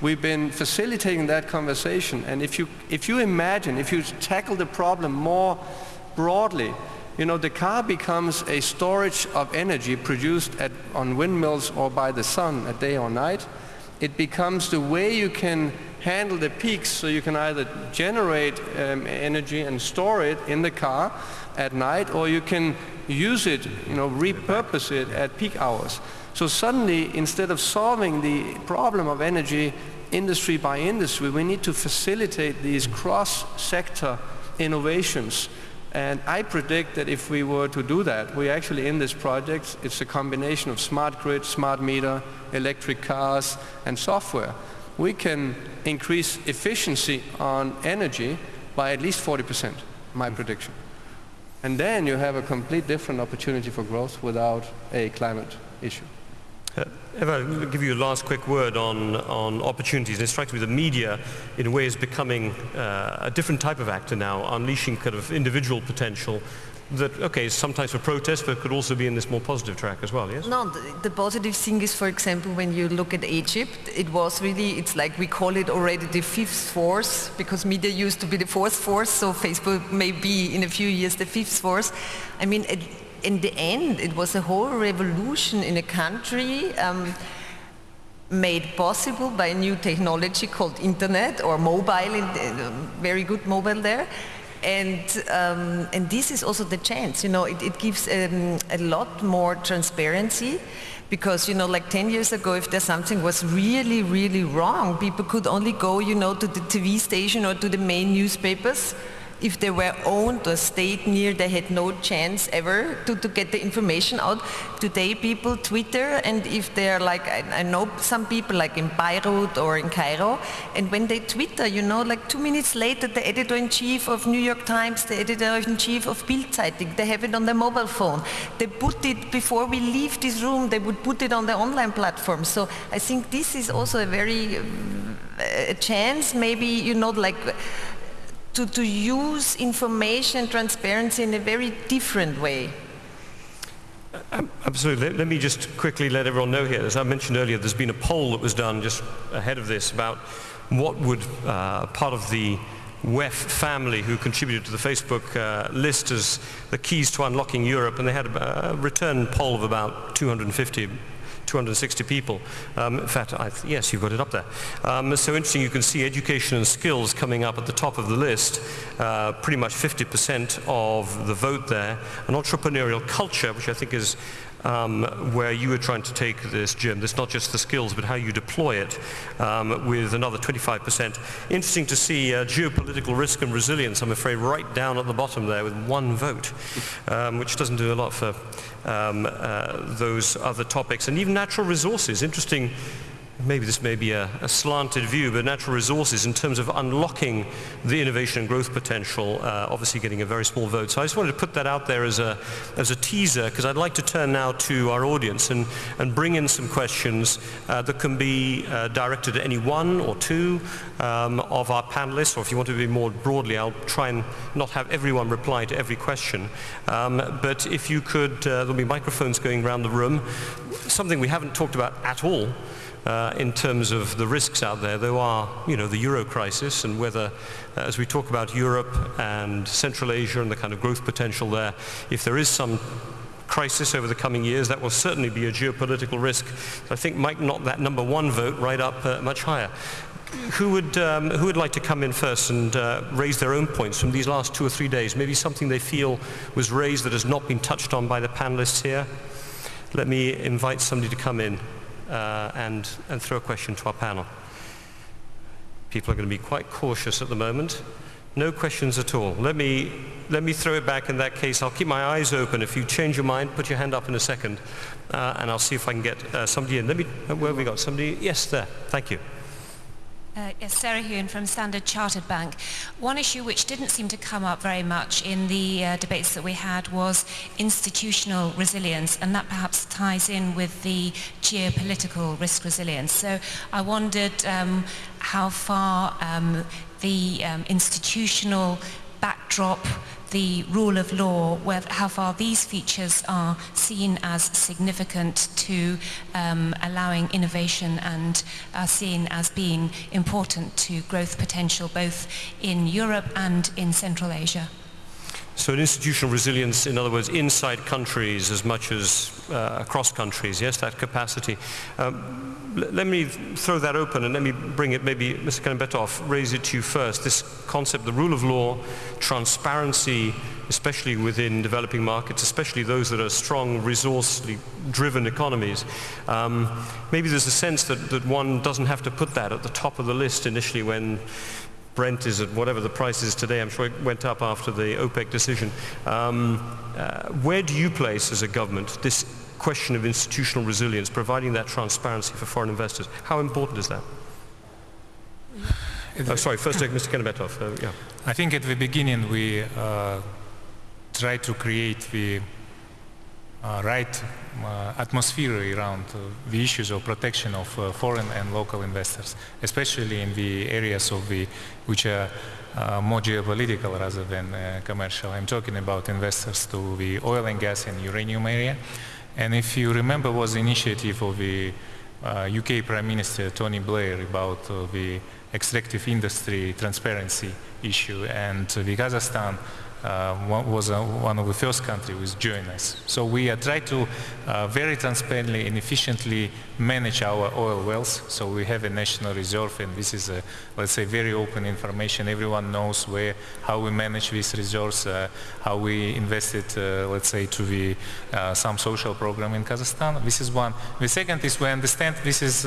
We've been facilitating that conversation, and if you, if you imagine, if you tackle the problem more broadly, you know, the car becomes a storage of energy produced at, on windmills or by the sun at day or night. It becomes the way you can handle the peaks so you can either generate um, energy and store it in the car at night or you can use it, you know, repurpose it at peak hours. So suddenly, instead of solving the problem of energy industry by industry, we need to facilitate these cross-sector innovations. And I predict that if we were to do that, we actually in this project, it's a combination of smart grid, smart meter, electric cars, and software. We can increase efficiency on energy by at least 40%, my prediction. And then you have a complete different opportunity for growth without a climate issue. Uh, Eva, I'll give you a last quick word on, on opportunities. it strikes me the media, in a way, is becoming uh, a different type of actor now, unleashing kind of individual potential that, okay, sometimes for protest, but could also be in this more positive track as well, yes? No, the, the, positive thing is, for example, when you look at Egypt, it was really, it's like we call it already the fifth force, because media used to be the fourth force, so Facebook may be in a few years the fifth force. I mean, it, in the end, it was a whole revolution in a country um, made possible by a new technology called internet or mobile, uh, very good mobile there. And um, and this is also the chance you know it, it gives um, a lot more transparency because you know like 10 years ago if there something was really really wrong people could only go you know to the TV station or to the main newspapers if they were owned or stayed near, they had no chance ever to, to get the information out. Today people Twitter and if they're like, I, I, know some people like in Beirut or in Cairo, and when they Twitter, you know, like two minutes later the editor-in-chief of New York Times, the editor-in-chief of Bild Zeitung, they have it on their mobile phone. They put it, before we leave this room, they would put it on the online platform. So I think this is also a very, uh, a chance maybe, you know, like, to, to use information transparency in a very different way. Um, absolutely. Let, let, me just quickly let everyone know here, as I mentioned earlier, there's been a poll that was done just ahead of this about what would uh, part of the WEF family who contributed to the Facebook uh, list as the keys to unlocking Europe, and they had a, a return poll of about 250 260 people. Um, in fact, I, yes, you've got it up there. Um, so interesting, you can see education and skills coming up at the top of the list, uh, pretty much 50% of the vote there. An entrepreneurial culture, which I think is um, where you were trying to take this, Jim. It's not just the skills, but how you deploy it um, with another 25%. Interesting to see uh, geopolitical risk and resilience, I'm afraid, right down at the bottom there with one vote, um, which doesn't do a lot for um, uh, those other topics. And even natural resources, interesting maybe this may be a, a, slanted view, but natural resources in terms of unlocking the innovation and growth potential, uh, obviously getting a very small vote. So I just wanted to put that out there as a, as a teaser, because I'd like to turn now to our audience and, and bring in some questions uh, that can be uh, directed at any one or two um, of our panelists, or if you want to be more broadly, I'll try and not have everyone reply to every question. Um, but if you could, uh, there'll be microphones going around the room. Something we haven't talked about at all uh, in terms of the risks out there. There are, you know, the euro crisis and whether, uh, as we talk about Europe and Central Asia and the kind of growth potential there, if there is some crisis over the coming years, that will certainly be a geopolitical risk. I think might knock that number one vote right up uh, much higher. Who would, um, who would like to come in first and uh, raise their own points from these last two or three days? Maybe something they feel was raised that has not been touched on by the panelists here? Let me invite somebody to come in uh, and, and throw a question to our panel. People are going to be quite cautious at the moment. No questions at all. Let me, let me throw it back in that case. I'll keep my eyes open. If you change your mind, put your hand up in a second, uh, and I'll see if I can get uh, somebody in. Let me, where have we got? Somebody? Yes, there. Thank you. Uh, yes, Sarah Hewin from Standard Chartered Bank. One issue which didn't seem to come up very much in the uh, debates that we had was institutional resilience, and that perhaps ties in with the geopolitical risk resilience. So I wondered um, how far um, the um, institutional backdrop the rule of law, where, how far these features are seen as significant to um, allowing innovation and are seen as being important to growth potential both in Europe and in Central Asia. So an institutional resilience, in other words, inside countries as much as uh, across countries, yes, that capacity. Um, let me throw that open and let me bring it, maybe Mr. Kelimbetov, raise it to you first. This concept, the rule of law, transparency, especially within developing markets, especially those that are strong, resource-driven economies. Um, maybe there's a sense that, that one doesn't have to put that at the top of the list initially when Brent is at whatever the price is today. I'm sure it went up after the OPEC decision. Um, uh, where do you place as a government this question of institutional resilience, providing that transparency for foreign investors? How important is that? Oh, sorry, first take Mr. Kelimbetov. Uh, yeah. I think at the beginning we uh, try to create the right uh, atmosphere around uh, the issues of protection of uh, foreign and local investors, especially in the areas of the which are uh, more geopolitical rather than uh, commercial. I'm talking about investors to the oil and gas and uranium area. And if you remember was the initiative of the UK Prime Minister Tony Blair about the extractive industry transparency issue and the Kazakhstan uh, was uh, one of the first countries which joined us. So we try to uh, very transparently and efficiently manage our oil wells. So we have a national reserve and this is, a, let's say, very open information. Everyone knows where, how we manage reserves, uh, how we invested, let's say, to the, some social program in Kazakhstan. This is one. The second is we understand this is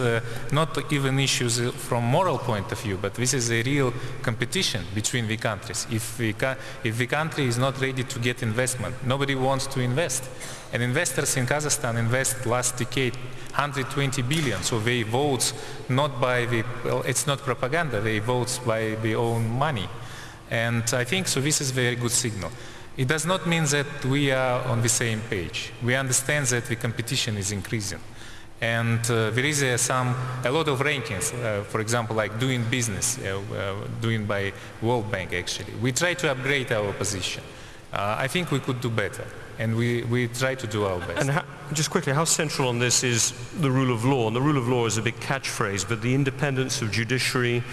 not even issues from moral point of view, but this is a real competition between the countries. If the, if the country is not ready to get investment. Nobody wants to invest. And investors in Kazakhstan invest last decade 120 billion. So they vote not by the, well, it's not propaganda, they vote by their own money. And I think so this is a very good signal. It does not mean that we are on the same page. We understand that the competition is increasing. And uh, there is uh, some, a lot of rankings, uh, for example, like doing business, uh, uh, doing by World Bank actually. We try to upgrade our position. Uh, I think we could do better, and we, we try to do our best. And how, just quickly, how central on this is the rule of law? And the rule of law is a big catchphrase, but the independence of judiciary,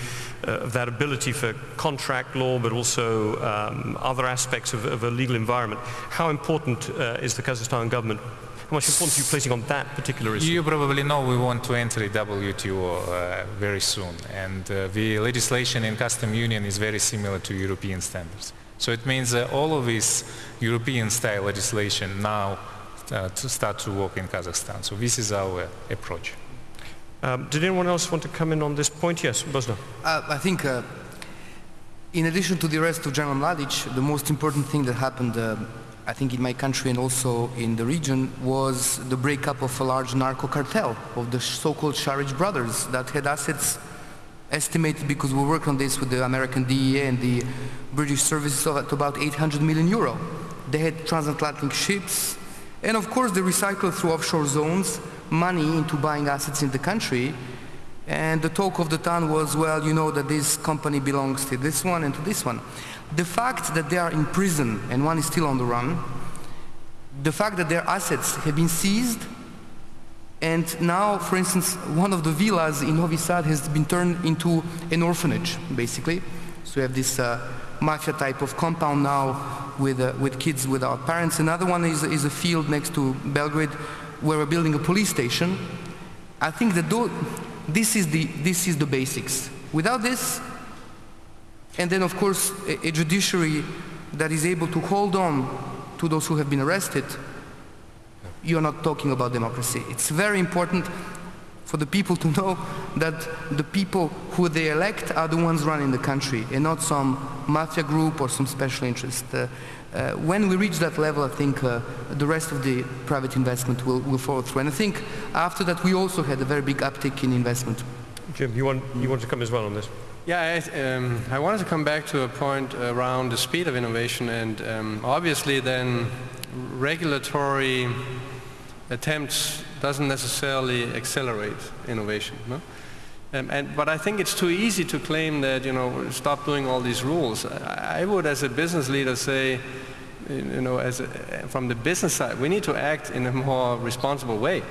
of that ability for contract law, but also um, other aspects of, of, a legal environment. How important is the Kazakhstan government how much importance are you placing on that particular issue? You probably know we want to enter the WTO uh, very soon. And uh, the legislation in custom union is very similar to European standards. So it means that all of this European-style legislation now uh, to start to work in Kazakhstan. So this is our approach. Um, did anyone else want to come in on this point? Yes, Bosna. Uh, I think uh, in addition to the arrest of General Mladic, the most important thing that happened uh, I think in my country and also in the region, was the breakup of a large narco cartel of the so-called Šarić brothers that had assets estimated because we worked on this with the American DEA and the British services of at about 800 million euro. They had transatlantic ships and of course they recycled through offshore zones money into buying assets in the country and the talk of the town was, well, you know that this company belongs to this one and to this one. The fact that they are in prison and one is still on the run, the fact that their assets have been seized and now, for instance, one of the villas in Novi Sad has been turned into an orphanage, basically. So we have this uh, mafia type of compound now with, uh, with kids without parents. Another one is, is a field next to Belgrade where we're building a police station. I think that this is, the, this is the basics. Without this, and then, of course, a, a judiciary that is able to hold on to those who have been arrested, you're not talking about democracy. It's very important for the people to know that the people who they elect are the ones running the country and not some mafia group or some special interest. Uh, uh, when we reach that level, I think uh, the rest of the private investment will, will follow through. And I think after that, we also had a very big uptick in investment. Jim, you want, you want to come as well on this? Yeah, I, um, I, wanted to come back to a point around the speed of innovation and um, obviously then regulatory attempts doesn't necessarily accelerate innovation. No? Um, and, but I think it's too easy to claim that, you know, stop doing all these rules. I, I would, as a business leader, say, you know, as a, from the business side, we need to act in a more responsible way.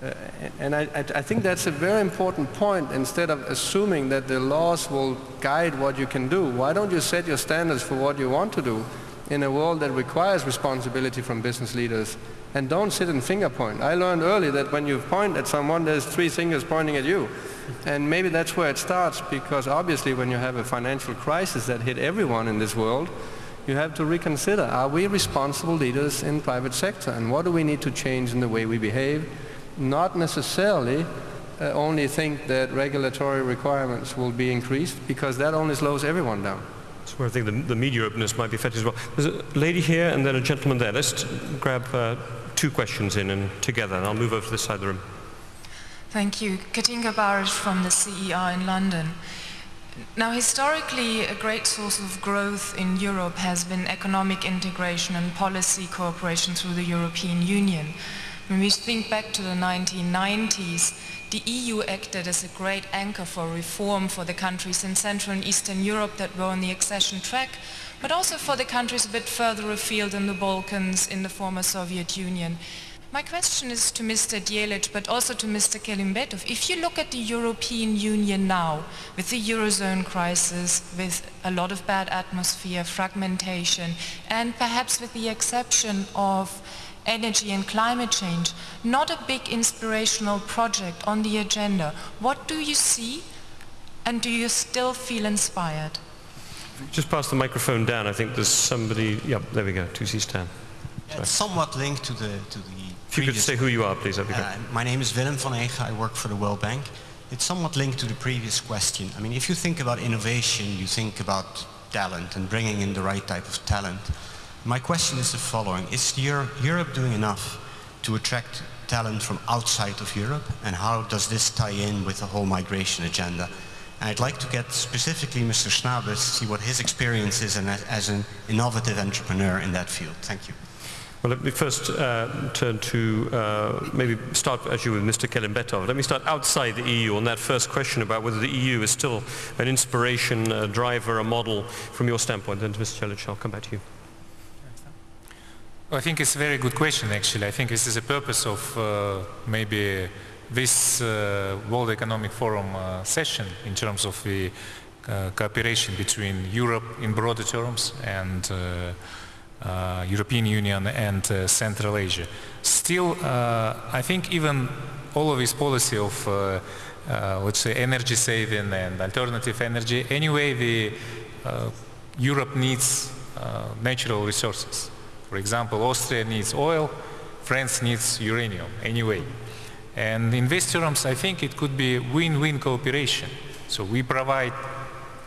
Uh, and I, I, think that's a very important point. Instead of assuming that the laws will guide what you can do, why don't you set your standards for what you want to do in a world that requires responsibility from business leaders and don't sit and finger point. I learned early that when you point at someone, there's three fingers pointing at you. And maybe that's where it starts because obviously when you have a financial crisis that hit everyone in this world, you have to reconsider, are we responsible leaders in private sector and what do we need to change in the way we behave? Not necessarily uh, only think that regulatory requirements will be increased because that only slows everyone down. That's where I think the, the media openness might be affected as well. There's a lady here and then a gentleman there. Let's grab uh, two questions in and together and I'll move over to this side of the room. Thank you. Katinka Barysch from the CER in London. Now, historically, a great source of growth in Europe has been economic integration and policy cooperation through the European Union. When we think back to the 1990s, the EU acted as a great anchor for reform for the countries in Central and Eastern Europe that were on the accession track, but also for the countries a bit further afield in the Balkans, in the former Soviet Union. My question is to Mr. Djelic, but also to Mr. Kelimbetov. If you look at the European Union now, with the Eurozone crisis, with a lot of bad atmosphere, fragmentation, and perhaps with the exception of energy and climate change, not a big inspirational project on the agenda, what do you see and do you still feel inspired? Just pass the microphone down. I think there's somebody, Yep, there we go, 2C stand. It's somewhat linked to the, to the if you could say who you are, please, that'd be great. Uh, my name is Willem van Ege. I work for the World Bank. It's somewhat linked to the previous question. I mean, if you think about innovation, you think about talent and bringing in the right type of talent. My question is the following. Is Europe doing enough to attract talent from outside of Europe? And how does this tie in with the whole migration agenda? And I'd like to get specifically Mr. Schnabel, to see what his experience is as an innovative entrepreneur in that field. Thank you. Well, let me first uh, turn to uh, maybe start actually with Mr. Kelimbetov. Let me start outside the EU on that first question about whether the EU is still an inspiration, a driver, a model from your standpoint. Then to Mr. Djelic, I'll come back to you. I think it's a very good question, actually. I think this is the purpose of uh, maybe this uh, World Economic Forum uh, session in terms of the uh, cooperation between Europe in broader terms and uh, European Union and uh, Central Asia. Still, uh, I think even all of this policy of, uh, uh, let's say, energy saving and alternative energy, anyway, the uh, Europe needs natural resources. For example, Austria needs oil, France needs uranium, anyway. And in these terms, I think it could be win-win cooperation. So we provide,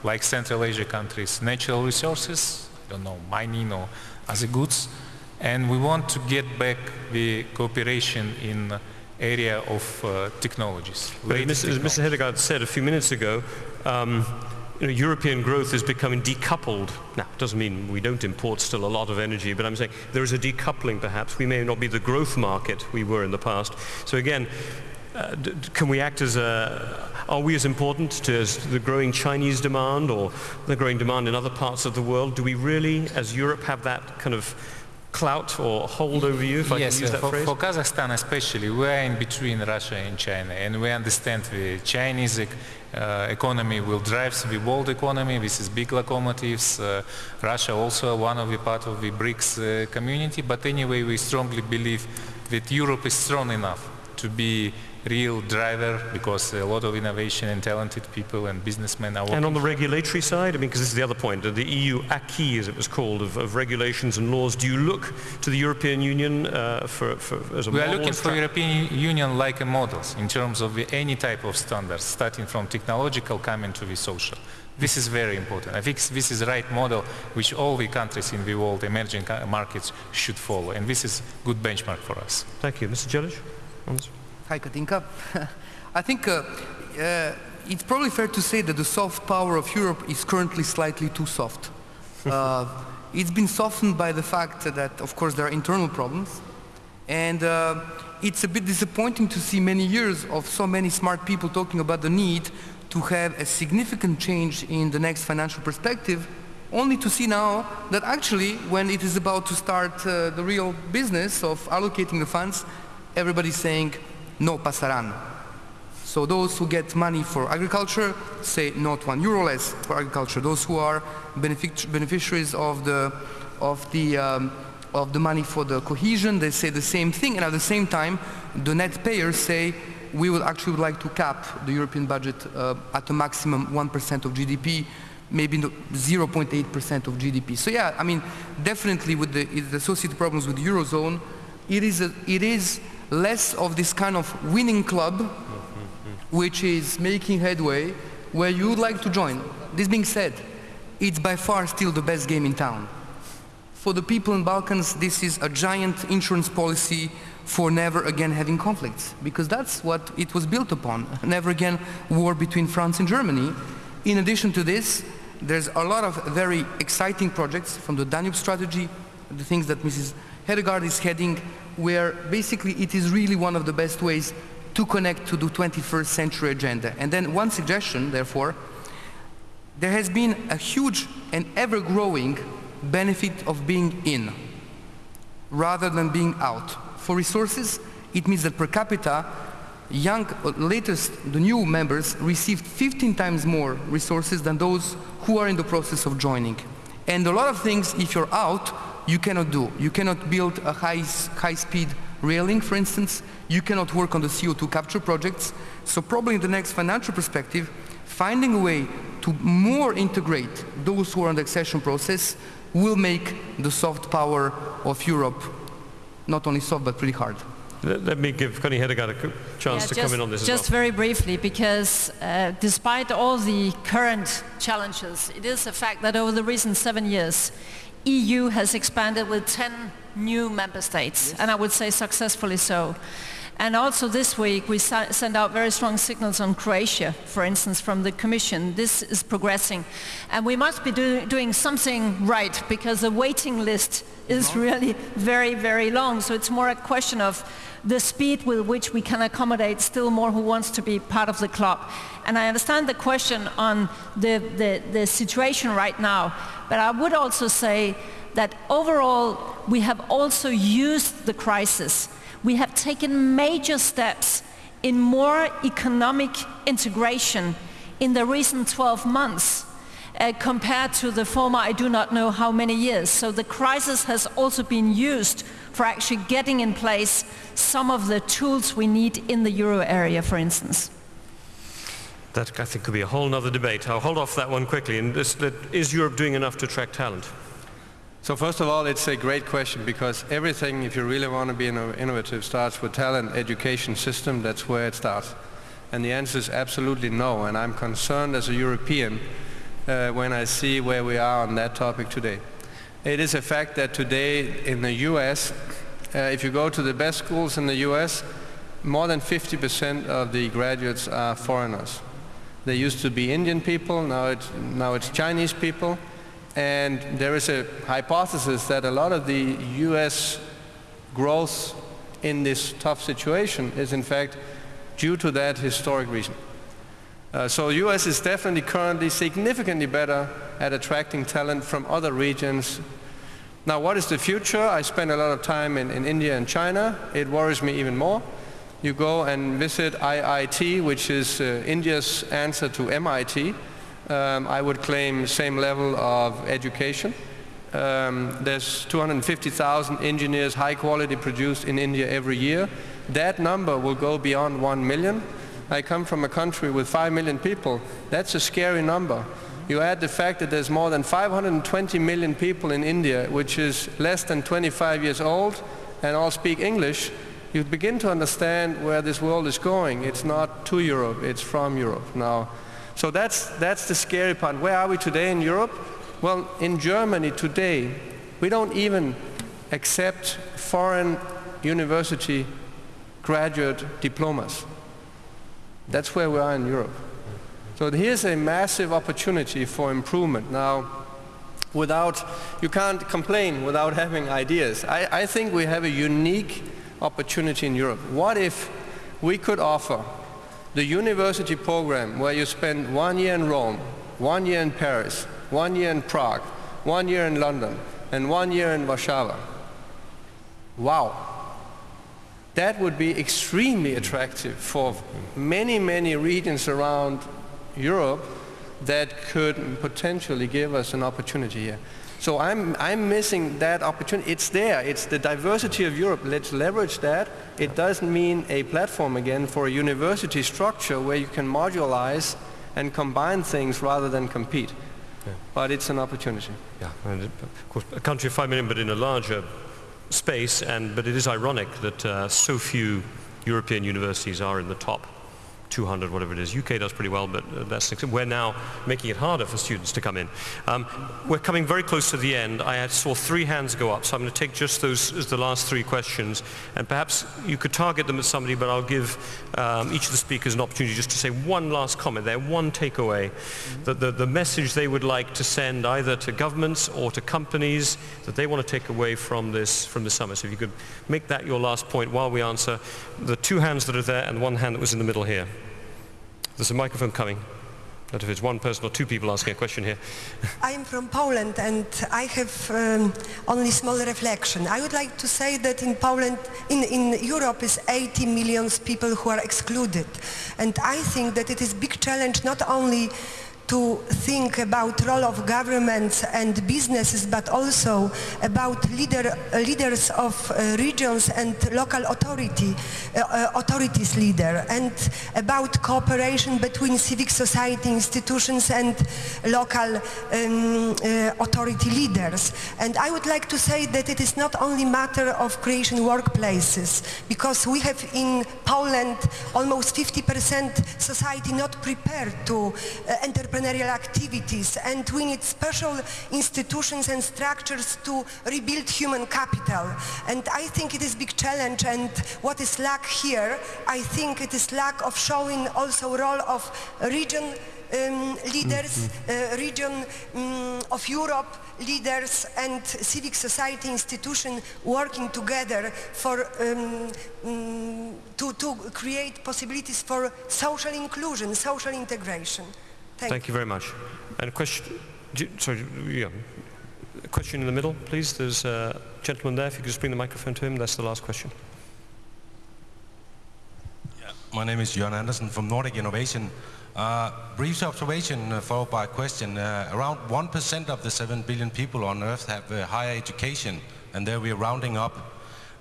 like Central Asia countries, natural resources, I don't know, mining or other goods and we want to get back the cooperation in area of uh, technologies. But Mr. As Mr. Hedegaard said a few minutes ago, um, you know, European growth is becoming decoupled. Now, it doesn't mean we don't import still a lot of energy, but I'm saying there is a decoupling perhaps. We may not be the growth market we were in the past. So again, uh, can we act as a, are we as important to as the growing Chinese demand or the growing demand in other parts of the world? Do we really, as Europe, have that kind of clout or hold over you, if I yes, can use that for, phrase? for Kazakhstan especially, we're in between Russia and China, and we understand the Chinese uh, economy will drive the world economy. This is big locomotives. Uh, Russia also one of the part of the BRICS uh, community, but anyway, we strongly believe that Europe is strong enough to be real driver because a lot of innovation and talented people and businessmen are working. And on the regulatory side, I mean, because this is the other point, the EU acquis, as it was called, of, of regulations and laws, do you look to the European Union uh, for, for, as a we model? We are looking for European Union like a model in terms of any type of standards, starting from technological coming to the social. This is very important. I think this is the right model which all the countries in the world, emerging markets, should follow. And this is good benchmark for us. Thank you. Mr. Djelic? Hi, Katinka. [laughs] I think uh, uh, it's probably fair to say that the soft power of Europe is currently slightly too soft. [laughs] Uh, it's been softened by the fact that, of course, there are internal problems. And uh, it's a bit disappointing to see many years of so many smart people talking about the need to have a significant change in the next financial perspective, only to see now that actually when it is about to start uh, the real business of allocating the funds, everybody's saying, no pasarán. So those who get money for agriculture say not one euro less for agriculture. Those who are benefic beneficiaries of the of the um, of the money for the cohesion. They say the same thing, and at the same time, the net payers say we would actually would like to cap the European budget uh, at a maximum 1% of GDP, maybe 0.8% of GDP. So yeah, I mean, definitely with the, the associated problems with the Eurozone, it is, a, it is less of this kind of winning club which is making headway where you would like to join. This being said, it's by far still the best game in town. For the people in Balkans, this is a giant insurance policy for never again having conflicts, because that's what it was built upon. [laughs] Never again war between France and Germany. In addition to this, there's a lot of very exciting projects from the Danube strategy, the things that Mrs. Hedegaard is heading, where basically it is really one of the best ways to connect to the 21st century agenda. And then one suggestion, therefore, there has been a huge and ever-growing benefit of being in rather than being out. For resources, it means that per capita, young, uh, latest, the new members received 15 times more resources than those who are in the process of joining. And a lot of things, if you're out, you cannot do. You cannot build a high, high-speed railing, for instance. You cannot work on the CO2 capture projects. So probably in the next financial perspective, finding a way to more integrate those who are in the accession process will make the soft power of Europe not only soft but pretty hard. Let, let me give Connie Hedegaard a chance yeah, to just, come in on this Just well. very briefly, because uh, despite all the current challenges, it is a fact that over the recent seven years, EU has expanded with 10 new member states, yes. and I would say successfully so. And also this week we send out very strong signals on Croatia, for instance, from the Commission. This is progressing. And we must be do doing something right because the waiting list is really very, very long. So it's more a question of the speed with which we can accommodate still more who wants to be part of the club. And I understand the question on the, the, the situation right now, but I would also say that overall we have also used the crisis we have taken major steps in more economic integration in the recent 12 months uh, compared to the former I do not know how many years. So the crisis has also been used for actually getting in place some of the tools we need in the euro area, for instance. That I think could be a whole other debate. I'll hold off that one quickly. And this, that, is Europe doing enough to attract talent? So first of all, it's a great question because everything, if you really want to be innovative, starts with talent, education system. That's where it starts. And the answer is absolutely no. And I'm concerned as a European uh, when I see where we are on that topic today. It is a fact that today in the US, uh, if you go to the best schools in the US, more than 50% of the graduates are foreigners. They used to be Indian people, now it's, now it's Chinese people. And there is a hypothesis that a lot of the US growth in this tough situation is in fact due to that historic reason. Uh, so US is definitely currently significantly better at attracting talent from other regions. Now what is the future? I spend a lot of time in, in India and China. It worries me even more. You go and visit IIT, which is uh, India's answer to MIT um, I would claim same level of education. Um, there's 250,000 engineers, high quality produced in India every year. That number will go beyond 1 million. I come from a country with 5 million people. That's a scary number. You add the fact that there's more than 520 million people in India, which is less than 25 years old, and all speak English, you begin to understand where this world is going. It's not to Europe, it's from Europe. Now, so that's, that's the scary part. Where are we today in Europe? Well, in Germany today, we don't even accept foreign university graduate diplomas. That's where we are in Europe. So here's a massive opportunity for improvement. Now, without, you can't complain without [laughs] having ideas. I, I think we have a unique opportunity in Europe. What if we could offer the university program where you spend one year in Rome, one year in Paris, one year in Prague, one year in London, and one year in Warsaw. Wow. That would be extremely attractive for many, many regions around Europe that could potentially give us an opportunity here. So I'm, I'm missing that opportunity. It's there. It's the diversity of Europe. Let's leverage that. It doesn't mean a platform again for a university structure where you can modularize and combine things rather than compete. Yeah. But it's an opportunity. Yeah, and of course, a country of 5 million, but in a larger space, and, but it is ironic that uh, so few European universities are in the top 200, whatever it is. UK does pretty well, but uh, that's we're now making it harder for students to come in. Um, we're coming very close to the end. I saw three hands go up, so I'm going to take just those as the last three questions, and perhaps you could target them at somebody, but I'll give um, each of the speakers an opportunity just to say one last comment there, one takeaway, mm-hmm. that the, the message they would like to send either to governments or to companies that they want to take away from this from the summit. So if you could make that your last point while we answer the two hands that are there and one hand that was in the middle here. There's a microphone coming. I don't know if it's one person or two people asking a question here. [laughs] I'm from Poland and I have um, only small reflection. I would like to say that in Poland, in, in Europe is 80 million people who are excluded. And I think that it is big challenge not only to think about role of governments and businesses, but also about leader, leaders of uh, regions and local authority, uh, uh, authorities leader, and about cooperation between civic society institutions and local um, uh, authority leaders. And I would like to say that it is not only a matter of creation workplaces, because we have in Poland almost 50% society not prepared to uh, entrepreneurial activities and we need special institutions and structures to rebuild human capital. And I think it is big challenge and what is lack here, I think it is lack of showing also role of region um, leaders, mm-hmm. uh, region um, of Europe, leaders and civic society institutions working together for, um, um, to, to create possibilities for social inclusion, social integration. Thank, Thank you. you very much. And a question, sorry, yeah. A question in the middle, please. There's a gentleman there. If you could just bring the microphone to him. That's the last question. Yeah. My name is John Anderson from Nordic Innovation. Uh, brief observation uh, followed by a question. Uh, around 1% of the 7 billion people on Earth have uh, higher education, and there we're rounding up.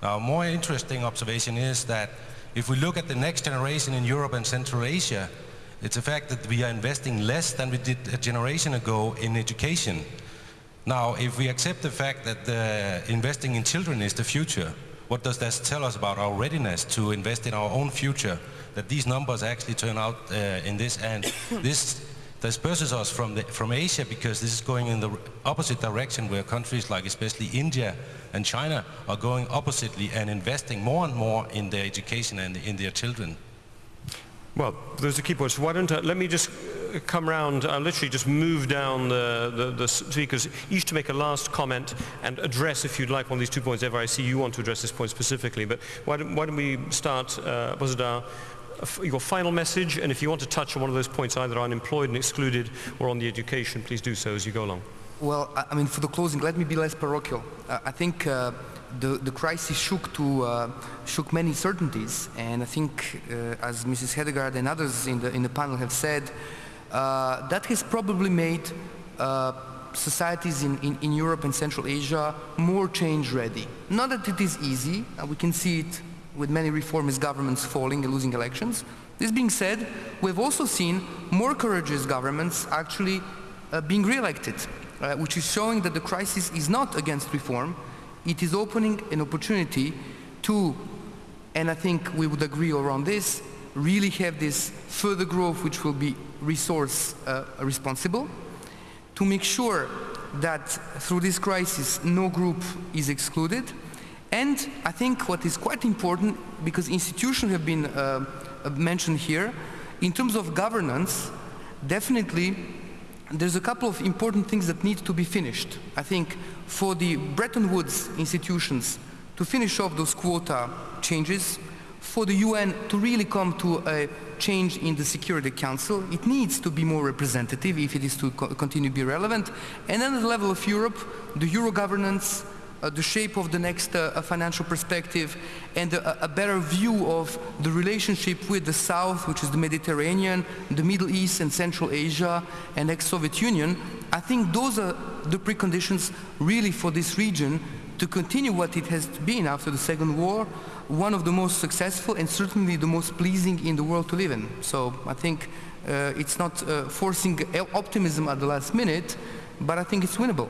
Now, more interesting observation is that if we look at the next generation in Europe and Central Asia, it's a fact that we are investing less than we did a generation ago in education. Now, if we accept the fact that uh, investing in children is the future, what does that tell us about our readiness to invest in our own future? That these numbers actually turn out uh, in this, and [coughs] this disperses us from, the, from Asia because this is going in the opposite direction where countries like especially India and China are going oppositely and investing more and more in their education and in their children. Well, those are key points. Why don't I, let me just uh, come round, I'll literally just move down the, the, the, speakers, each to make a last comment and address, if you'd like, one of these two points. Eva I see you want to address this point specifically, but why don't, why don't we start, uh, Bozidar, your final message, and if you want to touch on one of those points, either unemployed and excluded or on the education, please do so as you go along. Well, I mean, for the closing, let me be less parochial. Uh, I think uh, the, the crisis shook, to, uh, shook many certainties. And I think, uh, as Mrs. Hedegaard and others in the, in the panel have said, uh, that has probably made uh, societies in, in, in, Europe and Central Asia more change ready. Not that it is easy, uh, we can see it with many reformist governments falling and losing elections. This being said, we've also seen more courageous governments actually uh, being re-elected, which is showing that the crisis is not against reform, it is opening an opportunity to, and I think we would agree around this, really have this further growth which will be resource uh, responsible, to make sure that through this crisis no group is excluded, and I think what is quite important, because institutions have been uh, mentioned here, in terms of governance, definitely there's a couple of important things that need to be finished. I think for the Bretton Woods institutions to finish off those quota changes, for the UN to really come to a change in the Security Council, it needs to be more representative if it is to co continue to be relevant. And then at the level of Europe, the Euro governance, the shape of the next uh, financial perspective and a, a, better view of the relationship with the South, which is the Mediterranean, the Middle East and Central Asia and ex-Soviet Union, I think those are the preconditions really for this region to continue what it has been after the Second War, one of the most successful and certainly the most pleasing in the world to live in. So I think uh, it's not uh, forcing optimism at the last minute, but I think it's winnable.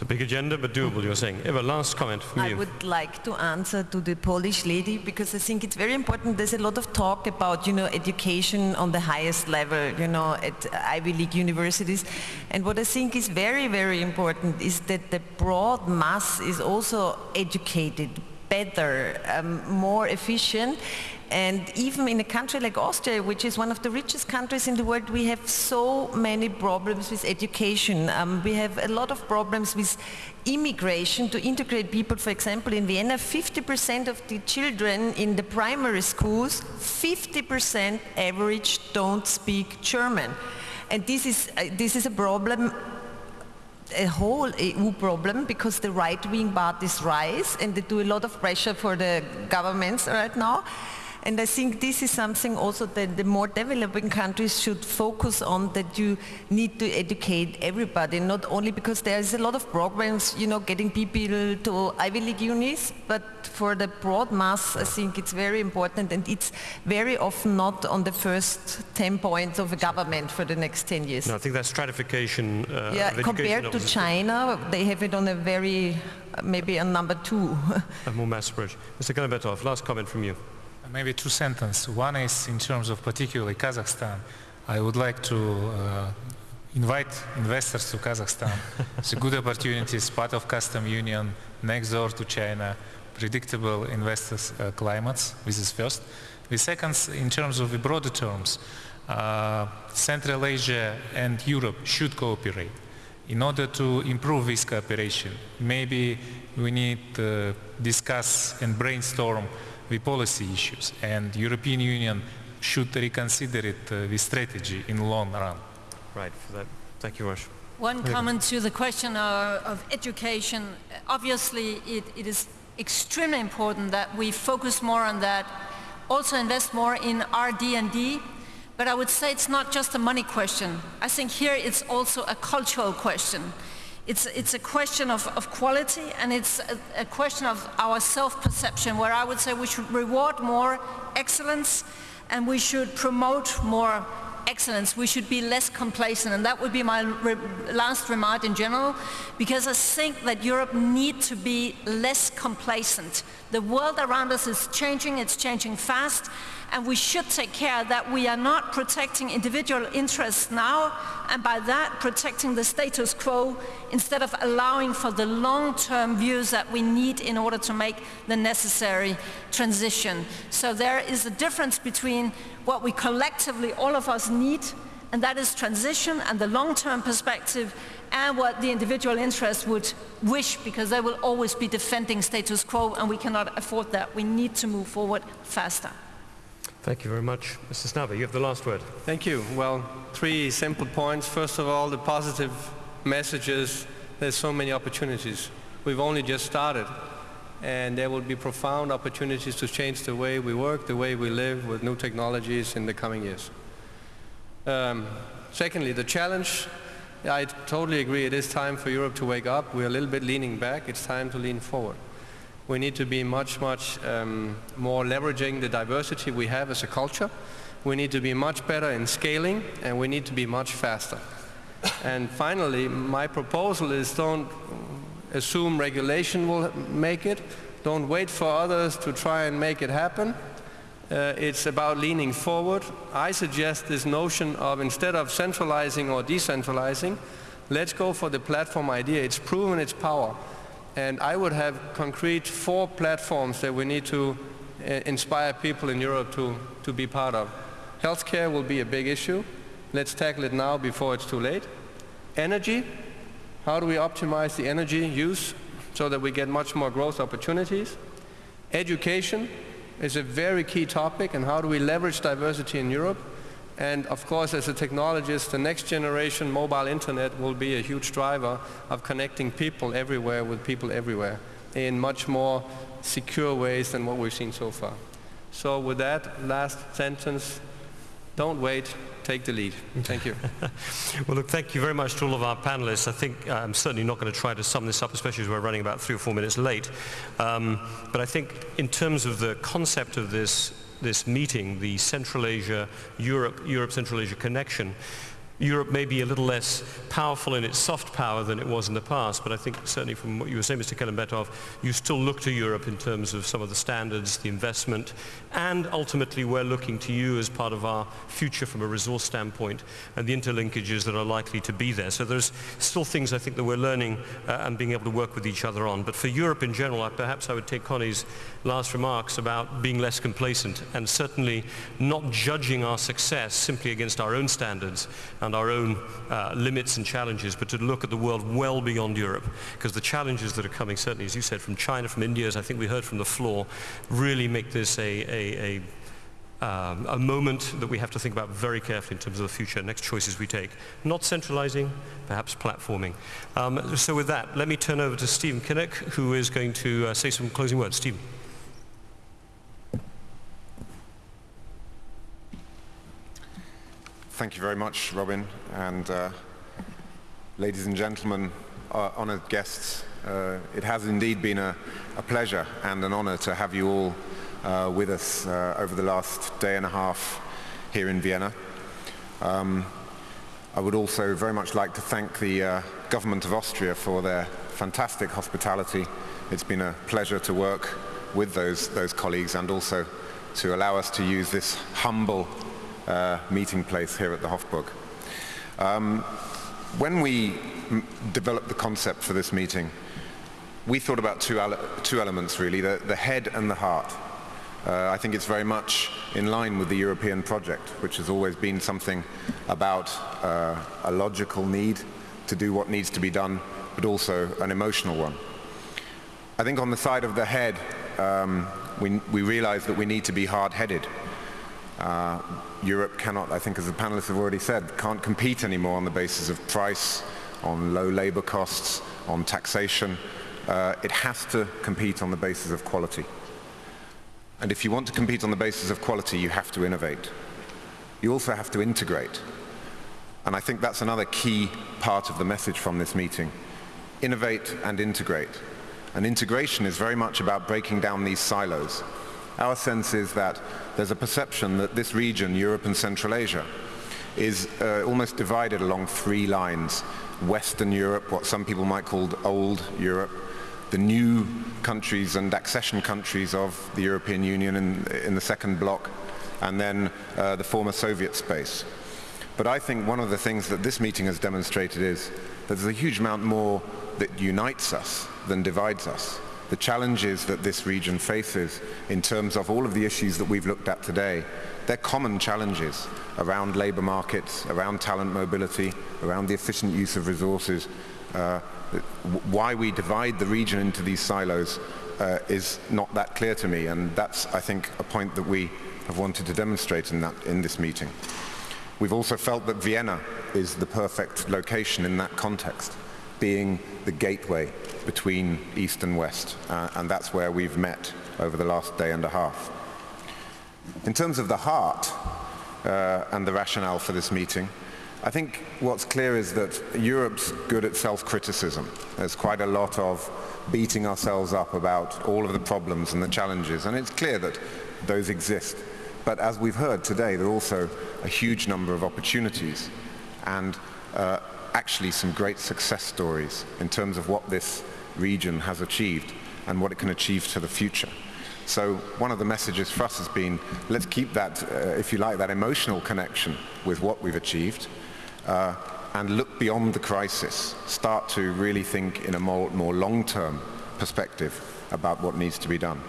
It's a big agenda, but doable, you're saying. Eva, last comment from I you. I would like to answer to the Polish lady because I think it's very important. There's a lot of talk about, you know, education on the highest level, you know, at Ivy League universities. And what I think is very, very important is that the broad mass is also educated better, um, more efficient. And even in a country like Austria, which is one of the richest countries in the world, we have so many problems with education. Um, we have a lot of problems with immigration to integrate people. For example, in Vienna, 50% of the children in the primary schools, 50% average don't speak German. And this is, uh, this is a problem a whole EU problem because the right-wing parties rise and they do a lot of pressure for the governments right now. And I think this is something also that the more developing countries should focus on that you need to educate everybody, not only because there is a lot of programs, you know, getting people to Ivy League unis, but for the broad mass, I think it's very important and it's very often not on the first 10 points of a government for the next 10 years. No, I think that stratification uh, Yeah, compared to China, they have it on a very, maybe a number two. a more mass approach. Mr. Kelimbetov, last comment from you. Maybe two sentences. One is in terms of particularly Kazakhstan. I would like to uh, invite investors to Kazakhstan. [laughs] it's a good opportunity. It's part of custom union, next door to China, predictable investors uh, climates. This is first. The second, in terms of the broader terms, uh, Central Asia and Europe should cooperate. In order to improve this cooperation, maybe we need to discuss and brainstorm the policy issues and European Union should reconsider it, uh, the strategy in the long run. Right, for that. Thank you, Rush. One comment to the question of, of education. Obviously, it, it is extremely important that we focus more on that, also invest more in RD&D, but I would say it's not just a money question. I think here it's also a cultural question. It's, it's a question of, of quality and it's a, a question of our self-perception where I would say we should reward more excellence and we should promote more excellence. We should be less complacent and that would be my re last remark in general because I think that Europe needs to be less complacent. The world around us is changing, it's changing fast and we should take care that we are not protecting individual interests now and by that protecting the status quo instead of allowing for the long-term views that we need in order to make the necessary transition. So there is a difference between what we collectively, all of us need, and that is transition and the long-term perspective and what the individual interests would wish because they will always be defending status quo and we cannot afford that. We need to move forward faster. Thank you very much. Mr. Snabe, you have the last word. Thank you. Well, three simple points. First of all, the positive messages. There's so many opportunities. We've only just started. And there will be profound opportunities to change the way we work, the way we live with new technologies in the coming years. Um, secondly, the challenge. I totally agree. It is time for Europe to wake up. We're a little bit leaning back. It's time to lean forward we need to be much, much um, more leveraging the diversity we have as a culture. We need to be much better in scaling, and we need to be much faster. and finally, my proposal is don't assume regulation will make it. Don't wait for others to try and make it happen. Uh, it's about leaning forward. I suggest this notion of instead of centralizing or decentralizing, let's go for the platform idea. It's proven its power. And I would have concrete four platforms that we need to uh, inspire people in Europe to, to be part of. Healthcare will be a big issue. Let's tackle it now before it's too late. Energy, how do we optimize the energy use so that we get much more growth opportunities? Education is a very key topic and how do we leverage diversity in Europe And of course, as a technologist, the next generation mobile internet will be a huge driver of connecting people everywhere with people everywhere in much more secure ways than what we've seen so far. So with that last sentence, don't wait, take the lead. Thank you. [laughs] well, look, thank you very much to all of our panelists. I think uh, I'm certainly not going to try to sum this up, especially as we're running about three or four minutes late. Um, but I think in terms of the concept of this, this meeting, the Central Asia, Europe, Europe, Central Asia connection, Europe may be a little less powerful in its soft power than it was in the past, but I think certainly from what you were saying, Mr. Kelimbetov, you still look to Europe in terms of some of the standards, the investment, and ultimately we're looking to you as part of our future from a resource standpoint and the interlinkages that are likely to be there. So there's still things I think that we're learning uh, and being able to work with each other on. But for Europe in general, I, perhaps I would take Connie's last remarks about being less complacent and certainly not judging our success simply against our own standards and our own uh, limits and challenges, but to look at the world well beyond Europe, because the challenges that are coming, certainly as you said, from China, from India, as I think we heard from the floor, really make this a, a, a um, a moment that we have to think about very carefully in terms of the future, next choices we take. Not centralizing, perhaps platforming. Um, so with that, let me turn over to Stephen Kinnock, who is going to uh, say some closing words. Stephen. Thank you very much, Robin. And uh, ladies and gentlemen, uh, honored guests, uh, it has indeed been a, a, pleasure and an honor to have you all uh, with us uh, over the last day and a half here in Vienna. Um, I would also very much like to thank the uh, government of Austria for their fantastic hospitality. It's been a pleasure to work with those, those colleagues and also to allow us to use this humble meeting place here at the Hofburg. Um, when we developed the concept for this meeting, we thought about two, ele two elements really, the, the, head and the heart. Uh, I think it's very much in line with the European project, which has always been something about uh, a logical need to do what needs to be done, but also an emotional one. I think on the side of the head, um, we, we realize that we need to be hard-headed. Uh, Europe cannot, I think as the panelists have already said, can't compete anymore on the basis of price, on low labor costs, on taxation. Uh, it has to compete on the basis of quality. And if you want to compete on the basis of quality, you have to innovate. You also have to integrate. And I think that's another key part of the message from this meeting. Innovate and integrate. And integration is very much about breaking down these silos. Our sense is that there's a perception that this region, Europe and Central Asia, is uh, almost divided along three lines. Western Europe, what some people might call old Europe, the new countries and accession countries of the European Union in, in the second block, and then uh, the former Soviet space. But I think one of the things that this meeting has demonstrated is that there's a huge amount more that unites us than divides us the challenges that this region faces in terms of all of the issues that we've looked at today, they're common challenges around labor markets, around talent mobility, around the efficient use of resources. Uh, why we divide the region into these silos uh, is not that clear to me, and that's, I think, a point that we have wanted to demonstrate in, that, in this meeting. We've also felt that Vienna is the perfect location in that context, being the gateway between East and West, uh, and that's where we've met over the last day and a half. In terms of the heart uh, and the rationale for this meeting, I think what's clear is that Europe's good at self-criticism. There's quite a lot of beating ourselves up about all of the problems and the challenges, and it's clear that those exist. But as we've heard today, there are also a huge number of opportunities and uh, actually some great success stories in terms of what this region has achieved and what it can achieve to the future. So one of the messages for us has been, let's keep that, uh, if you like, that emotional connection with what we've achieved uh, and look beyond the crisis. Start to really think in a more, more long-term perspective about what needs to be done.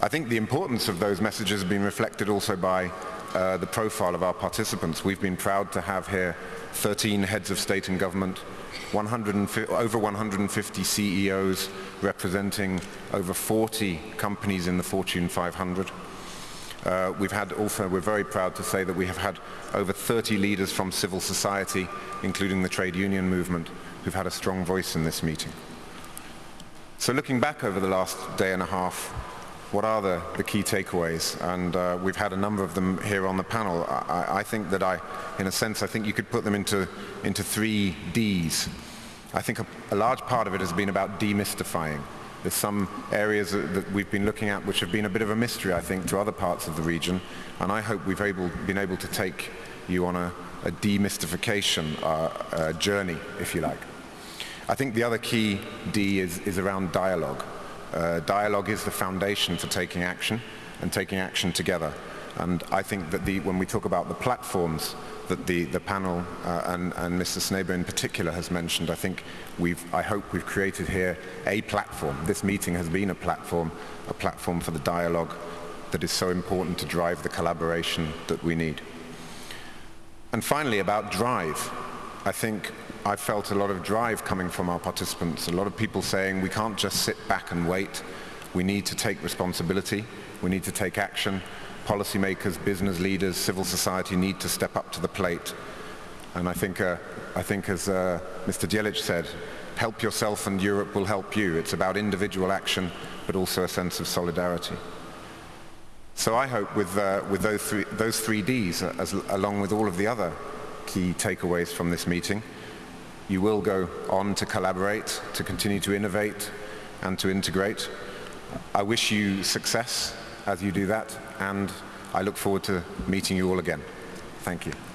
I think the importance of those messages has been reflected also by uh, the profile of our participants. We've been proud to have here 13 heads of state and government, 100 over 150 CEOs representing over 40 companies in the Fortune 500. Uh, we've had also, we're very proud to say that we have had over 30 leaders from civil society, including the trade union movement, who've had a strong voice in this meeting. So looking back over the last day and a half, what are the, the key takeaways? And uh, we've had a number of them here on the panel. I, I, think that I, in a sense, I think you could put them into, into three Ds. I think a, a large part of it has been about demystifying. There's some areas that, we've been looking at which have been a bit of a mystery, I think, to other parts of the region. And I hope we've able, been able to take you on a, a demystification uh, uh, journey, if you like. I think the other key D is, is around dialogue. Uh, dialogue is the foundation for taking action and taking action together. And I think that the, when we talk about the platforms that the, the panel uh, and, and Mr. Snabe in particular has mentioned, I think we've, I hope we've created here a platform. This meeting has been a platform, a platform for the dialogue that is so important to drive the collaboration that we need. And finally, about drive. I think I felt a lot of drive coming from our participants, a lot of people saying we can't just sit back and wait. We need to take responsibility. We need to take action policymakers, business leaders, civil society need to step up to the plate. And I think, uh, I think as uh, Mr. Djelic said, help yourself and Europe will help you. It's about individual action, but also a sense of solidarity. So I hope with, uh, with those, three, those three Ds, uh, as, along with all of the other key takeaways from this meeting, you will go on to collaborate, to continue to innovate, and to integrate. I wish you success as you do that, and I look forward to meeting you all again. Thank you.